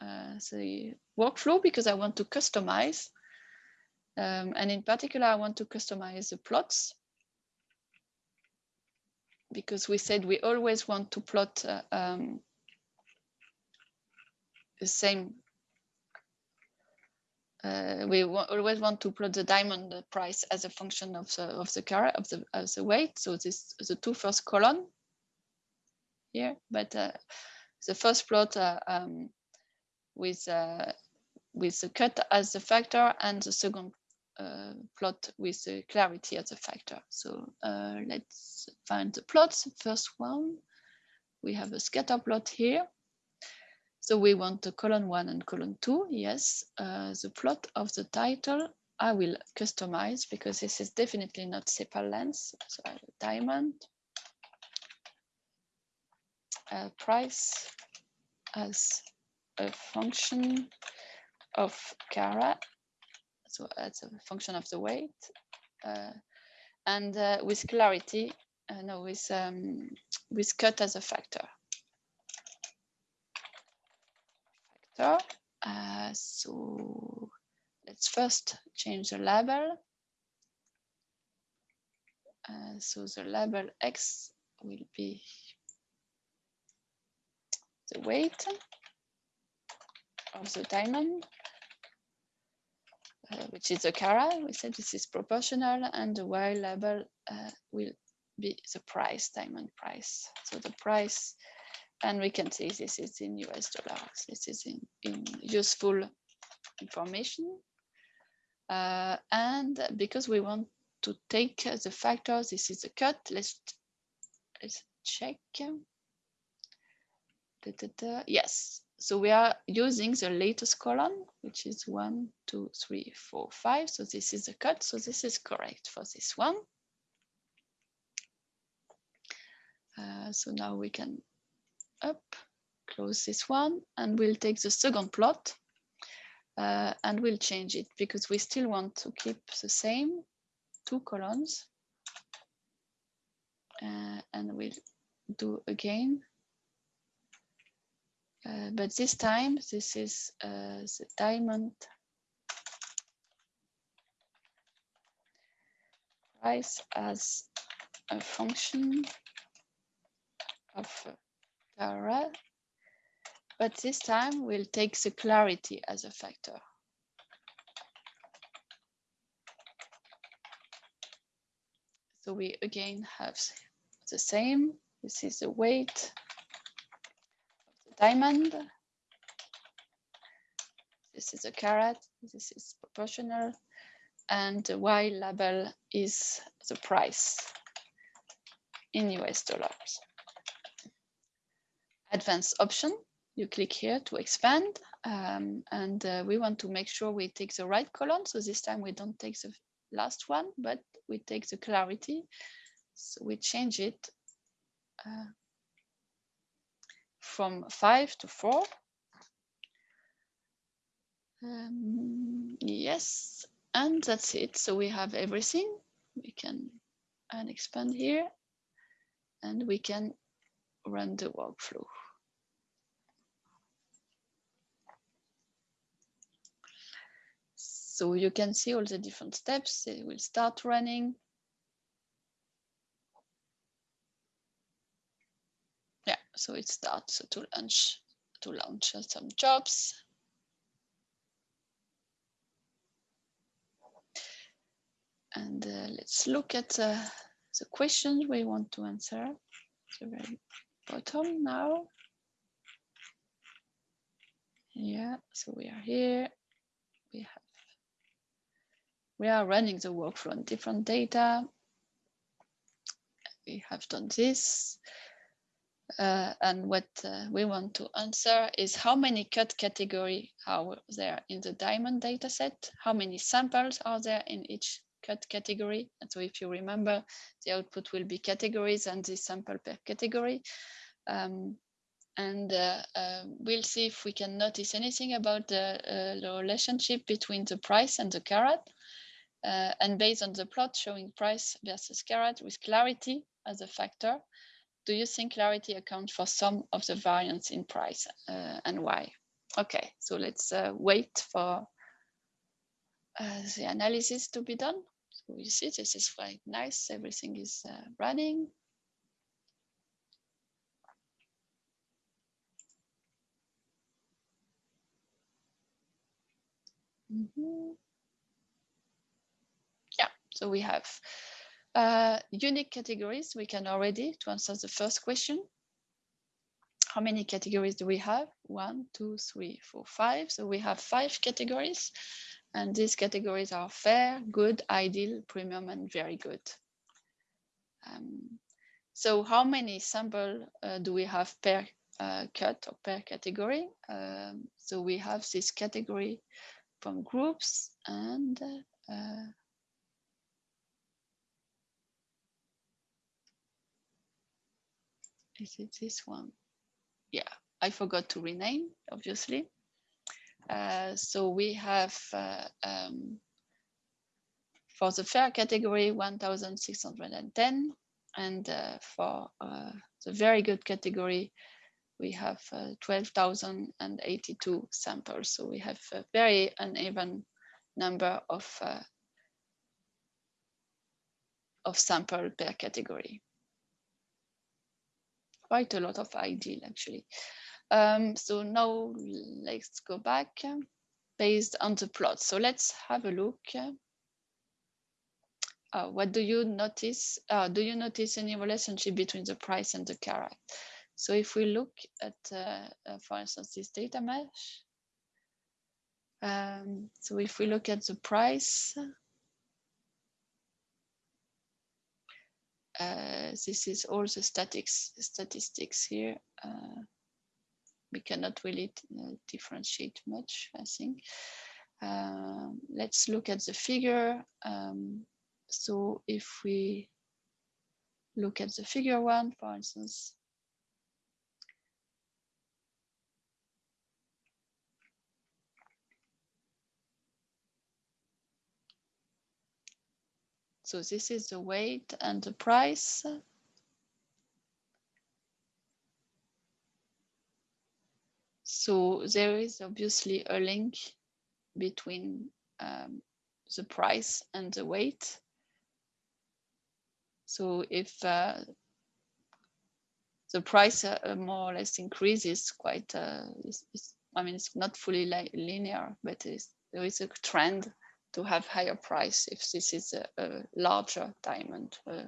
uh, the workflow because I want to customize. Um, and in particular, I want to customize the plots because we said we always want to plot uh, um, the same. Uh, we always want to plot the diamond price as a function of the of the car of the of the weight. So this the two first column here, but uh, the first plot uh, um, with uh, with the cut as the factor and the second uh, plot with the clarity as a factor. So uh, let's find the plots. First one, we have a scatter plot here. So we want the column one and column two. Yes, uh, the plot of the title I will customize because this is definitely not sepal length. So I have a diamond uh, price as a function of carat. So as a function of the weight. Uh, and uh, with clarity, uh, no, with, um, with cut as a factor. Uh, so let's first change the label. Uh, so the label X will be the weight of the diamond, uh, which is the carat. We said this is proportional, and the Y label uh, will be the price, diamond price. So the price and we can see this is in US dollars. This is in, in useful information. Uh, and because we want to take the factors, this is a cut. Let's, let's check. Da, da, da. Yes, so we are using the latest column, which is one, two, three, four, five. So this is the cut. So this is correct for this one. Uh, so now we can up, close this one, and we'll take the second plot uh, and we'll change it because we still want to keep the same two columns. Uh, and we'll do again. Uh, but this time, this is uh, the diamond price as a function of carat. But this time we'll take the clarity as a factor. So we again have the same. This is the weight diamond. This is a carat. This is proportional. And the Y label is the price in US dollars advanced option. You click here to expand um, and uh, we want to make sure we take the right column. So this time we don't take the last one, but we take the clarity. So we change it uh, from five to four. Um, yes, and that's it. So we have everything. We can and expand here and we can run the workflow. So you can see all the different steps. It will start running. Yeah, so it starts to launch to launch some jobs. And uh, let's look at uh, the questions we want to answer. The very bottom now. Yeah, so we are here. We have we are running the workflow on different data. We have done this. Uh, and what uh, we want to answer is how many cut category are there in the diamond dataset? How many samples are there in each cut category? And so if you remember, the output will be categories and the sample per category. Um, and uh, uh, we'll see if we can notice anything about the, uh, the relationship between the price and the carat. Uh, and based on the plot showing price versus carat with clarity as a factor, do you think clarity accounts for some of the variance in price uh, and why? Okay, so let's uh, wait for uh, the analysis to be done. So you see, this is quite nice. Everything is uh, running. Mm -hmm. Yeah, so we have uh, unique categories, we can already, to answer the first question, how many categories do we have? One, two, three, four, five. So we have five categories. And these categories are fair, good, ideal, premium, and very good. Um, so how many sample uh, do we have per uh, cut or per category? Um, so we have this category from groups and uh, is it this one? Yeah, I forgot to rename, obviously. Uh, so we have uh, um, for the fair category 1610 and uh, for uh, the very good category we have uh, 12,082 samples. So we have a very uneven number of uh, of sample per category quite a lot of ideal actually. Um, so now let's go back based on the plot. So let's have a look. Uh, what do you notice? Uh, do you notice any relationship between the price and the carat? So if we look at, uh, uh for instance, this Datamash, um, so if we look at the price, uh, this is all the statics, statistics here. Uh, we cannot really uh, differentiate much, I think. Um, let's look at the figure. Um, so if we look at the figure one, for instance, So this is the weight and the price. So there is obviously a link between um, the price and the weight. So if uh, the price uh, more or less increases quite, uh, it's, it's, I mean, it's not fully linear, but there is a trend to have higher price if this is a, a larger diamond, uh,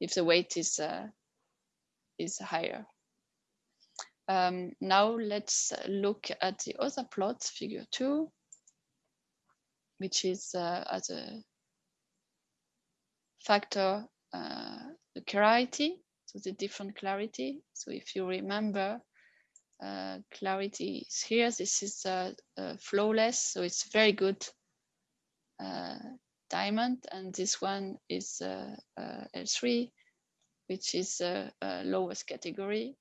if the weight is uh, is higher. Um, now let's look at the other plot, figure two, which is uh, as a factor uh, the clarity, so the different clarity. So if you remember, uh, clarity is here. This is uh, uh, flawless, so it's very good uh, diamond. And this one is uh, uh, L3, which is lowest category.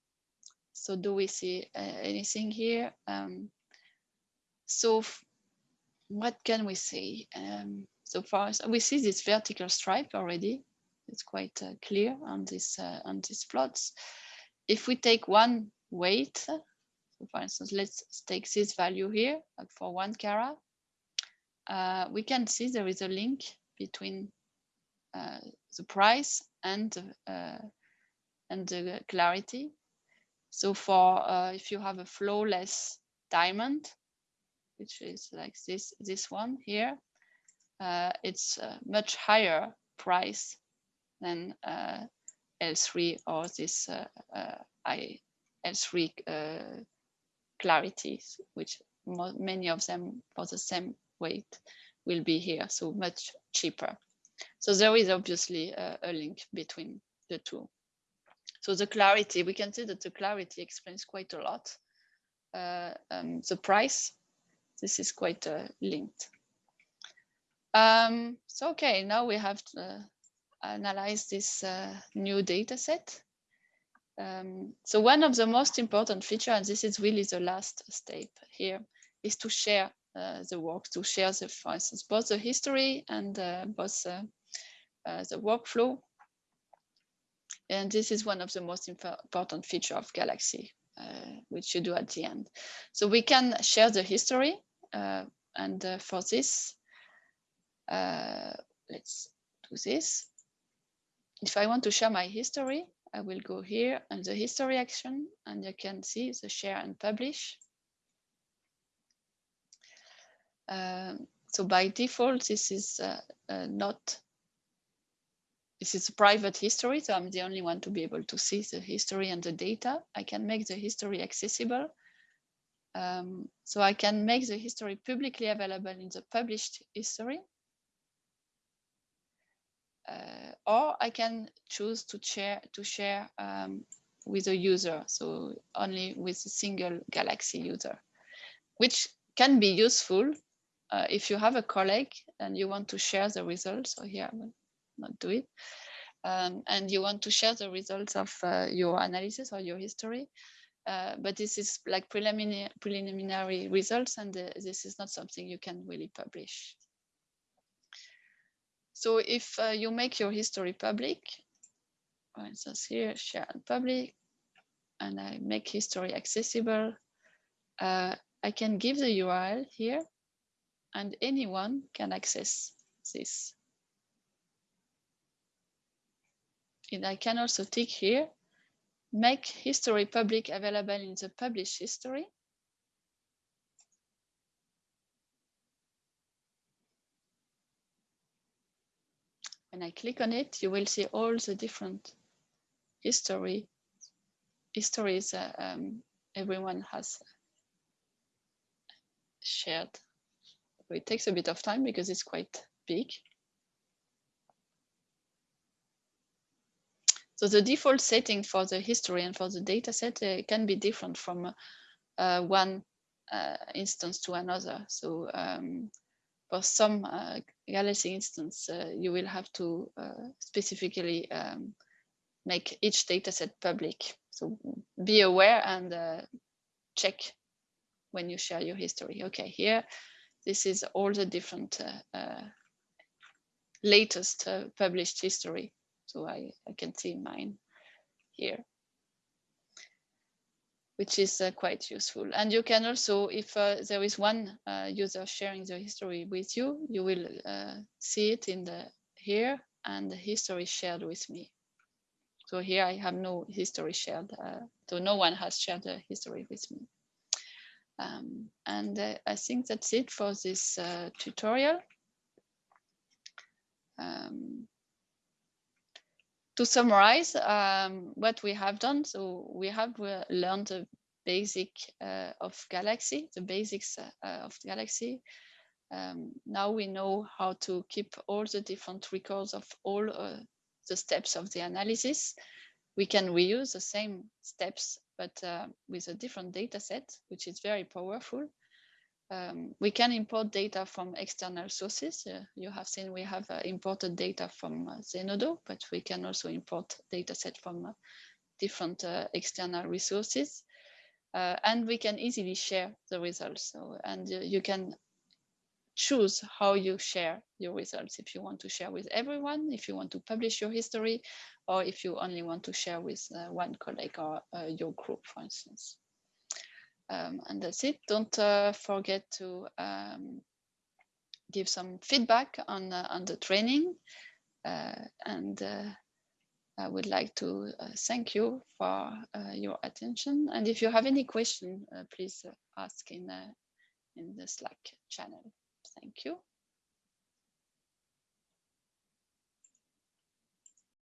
So do we see anything here? Um, so what can we see? Um, so far, we see this vertical stripe already. It's quite clear on this on these plots. If we take one weight, for instance, let's take this value here for one carat. Uh, we can see there is a link between uh, the price and uh, and the clarity. So for uh, if you have a flawless diamond, which is like this this one here, uh, it's a much higher price than uh, L3 or this I L3 clarities, which many of them for the same weight will be here, so much cheaper. So there is obviously a, a link between the two. So the clarity, we can see that the clarity explains quite a lot. Uh, um, the price, this is quite uh, linked. Um, so, okay, now we have to uh, analyze this uh, new data set. Um, so one of the most important feature, and this is really the last step here, is to share uh, the work, to share the, for instance, both the history and uh, both uh, uh, the workflow. And this is one of the most important feature of Galaxy, uh, which you do at the end. So we can share the history, and for this, let's do this. If I want to share my history, I will go here and the history action and you can see the share and publish. Um, so by default, this is uh, uh, not, this is a private history. So I'm the only one to be able to see the history and the data. I can make the history accessible. Um, so I can make the history publicly available in the published history. Uh, or I can choose to share to share um, with a user, so only with a single Galaxy user, which can be useful uh, if you have a colleague and you want to share the results. So here I will not do it. Um, and you want to share the results of uh, your analysis or your history. Uh, but this is like preliminary, preliminary results and uh, this is not something you can really publish. So if uh, you make your history public, for instance here, share and public, and I make history accessible, uh, I can give the URL here and anyone can access this. And I can also tick here, make history public available in the published history. When I click on it, you will see all the different history histories uh, um, everyone has shared. It takes a bit of time because it's quite big. So the default setting for the history and for the data set uh, can be different from uh, one uh, instance to another. So um, for some uh, Galaxy instance, uh, you will have to uh, specifically um, make each dataset public. So be aware and check when you share your history. Okay, here, this is all the different latest published history. So I, I can see mine here which is uh, quite useful. And you can also, if uh, there is one uh, user sharing the history with you, you will uh, see it in the here and the history shared with me. So here I have no history shared, uh, so no one has shared the history with me. Um, and uh, I think that's it for this tutorial. Um, to summarize um, what we have done, so we have uh, learned the basic uh, of Galaxy, the basics uh, of Galaxy. Um, now we know how to keep all the different records of all uh, the steps of the analysis. We can reuse the same steps, but with a different data set, which is very powerful. Um, we can import data from external sources. Uh, you have seen we have uh, imported data from uh, Zenodo, but we can also import data set from uh, different uh, external resources. Uh, and we can easily share the results. So, and you can choose how you share your results. If you want to share with everyone, if you want to publish your history, or if you only want to share with one colleague or your group, for instance. Um, and that's it. Don't uh, forget to um, give some feedback on, uh, on the training. Uh, and uh, I would like to uh, thank you for your attention. And if you have any question, please ask in, in the Slack channel. Thank you.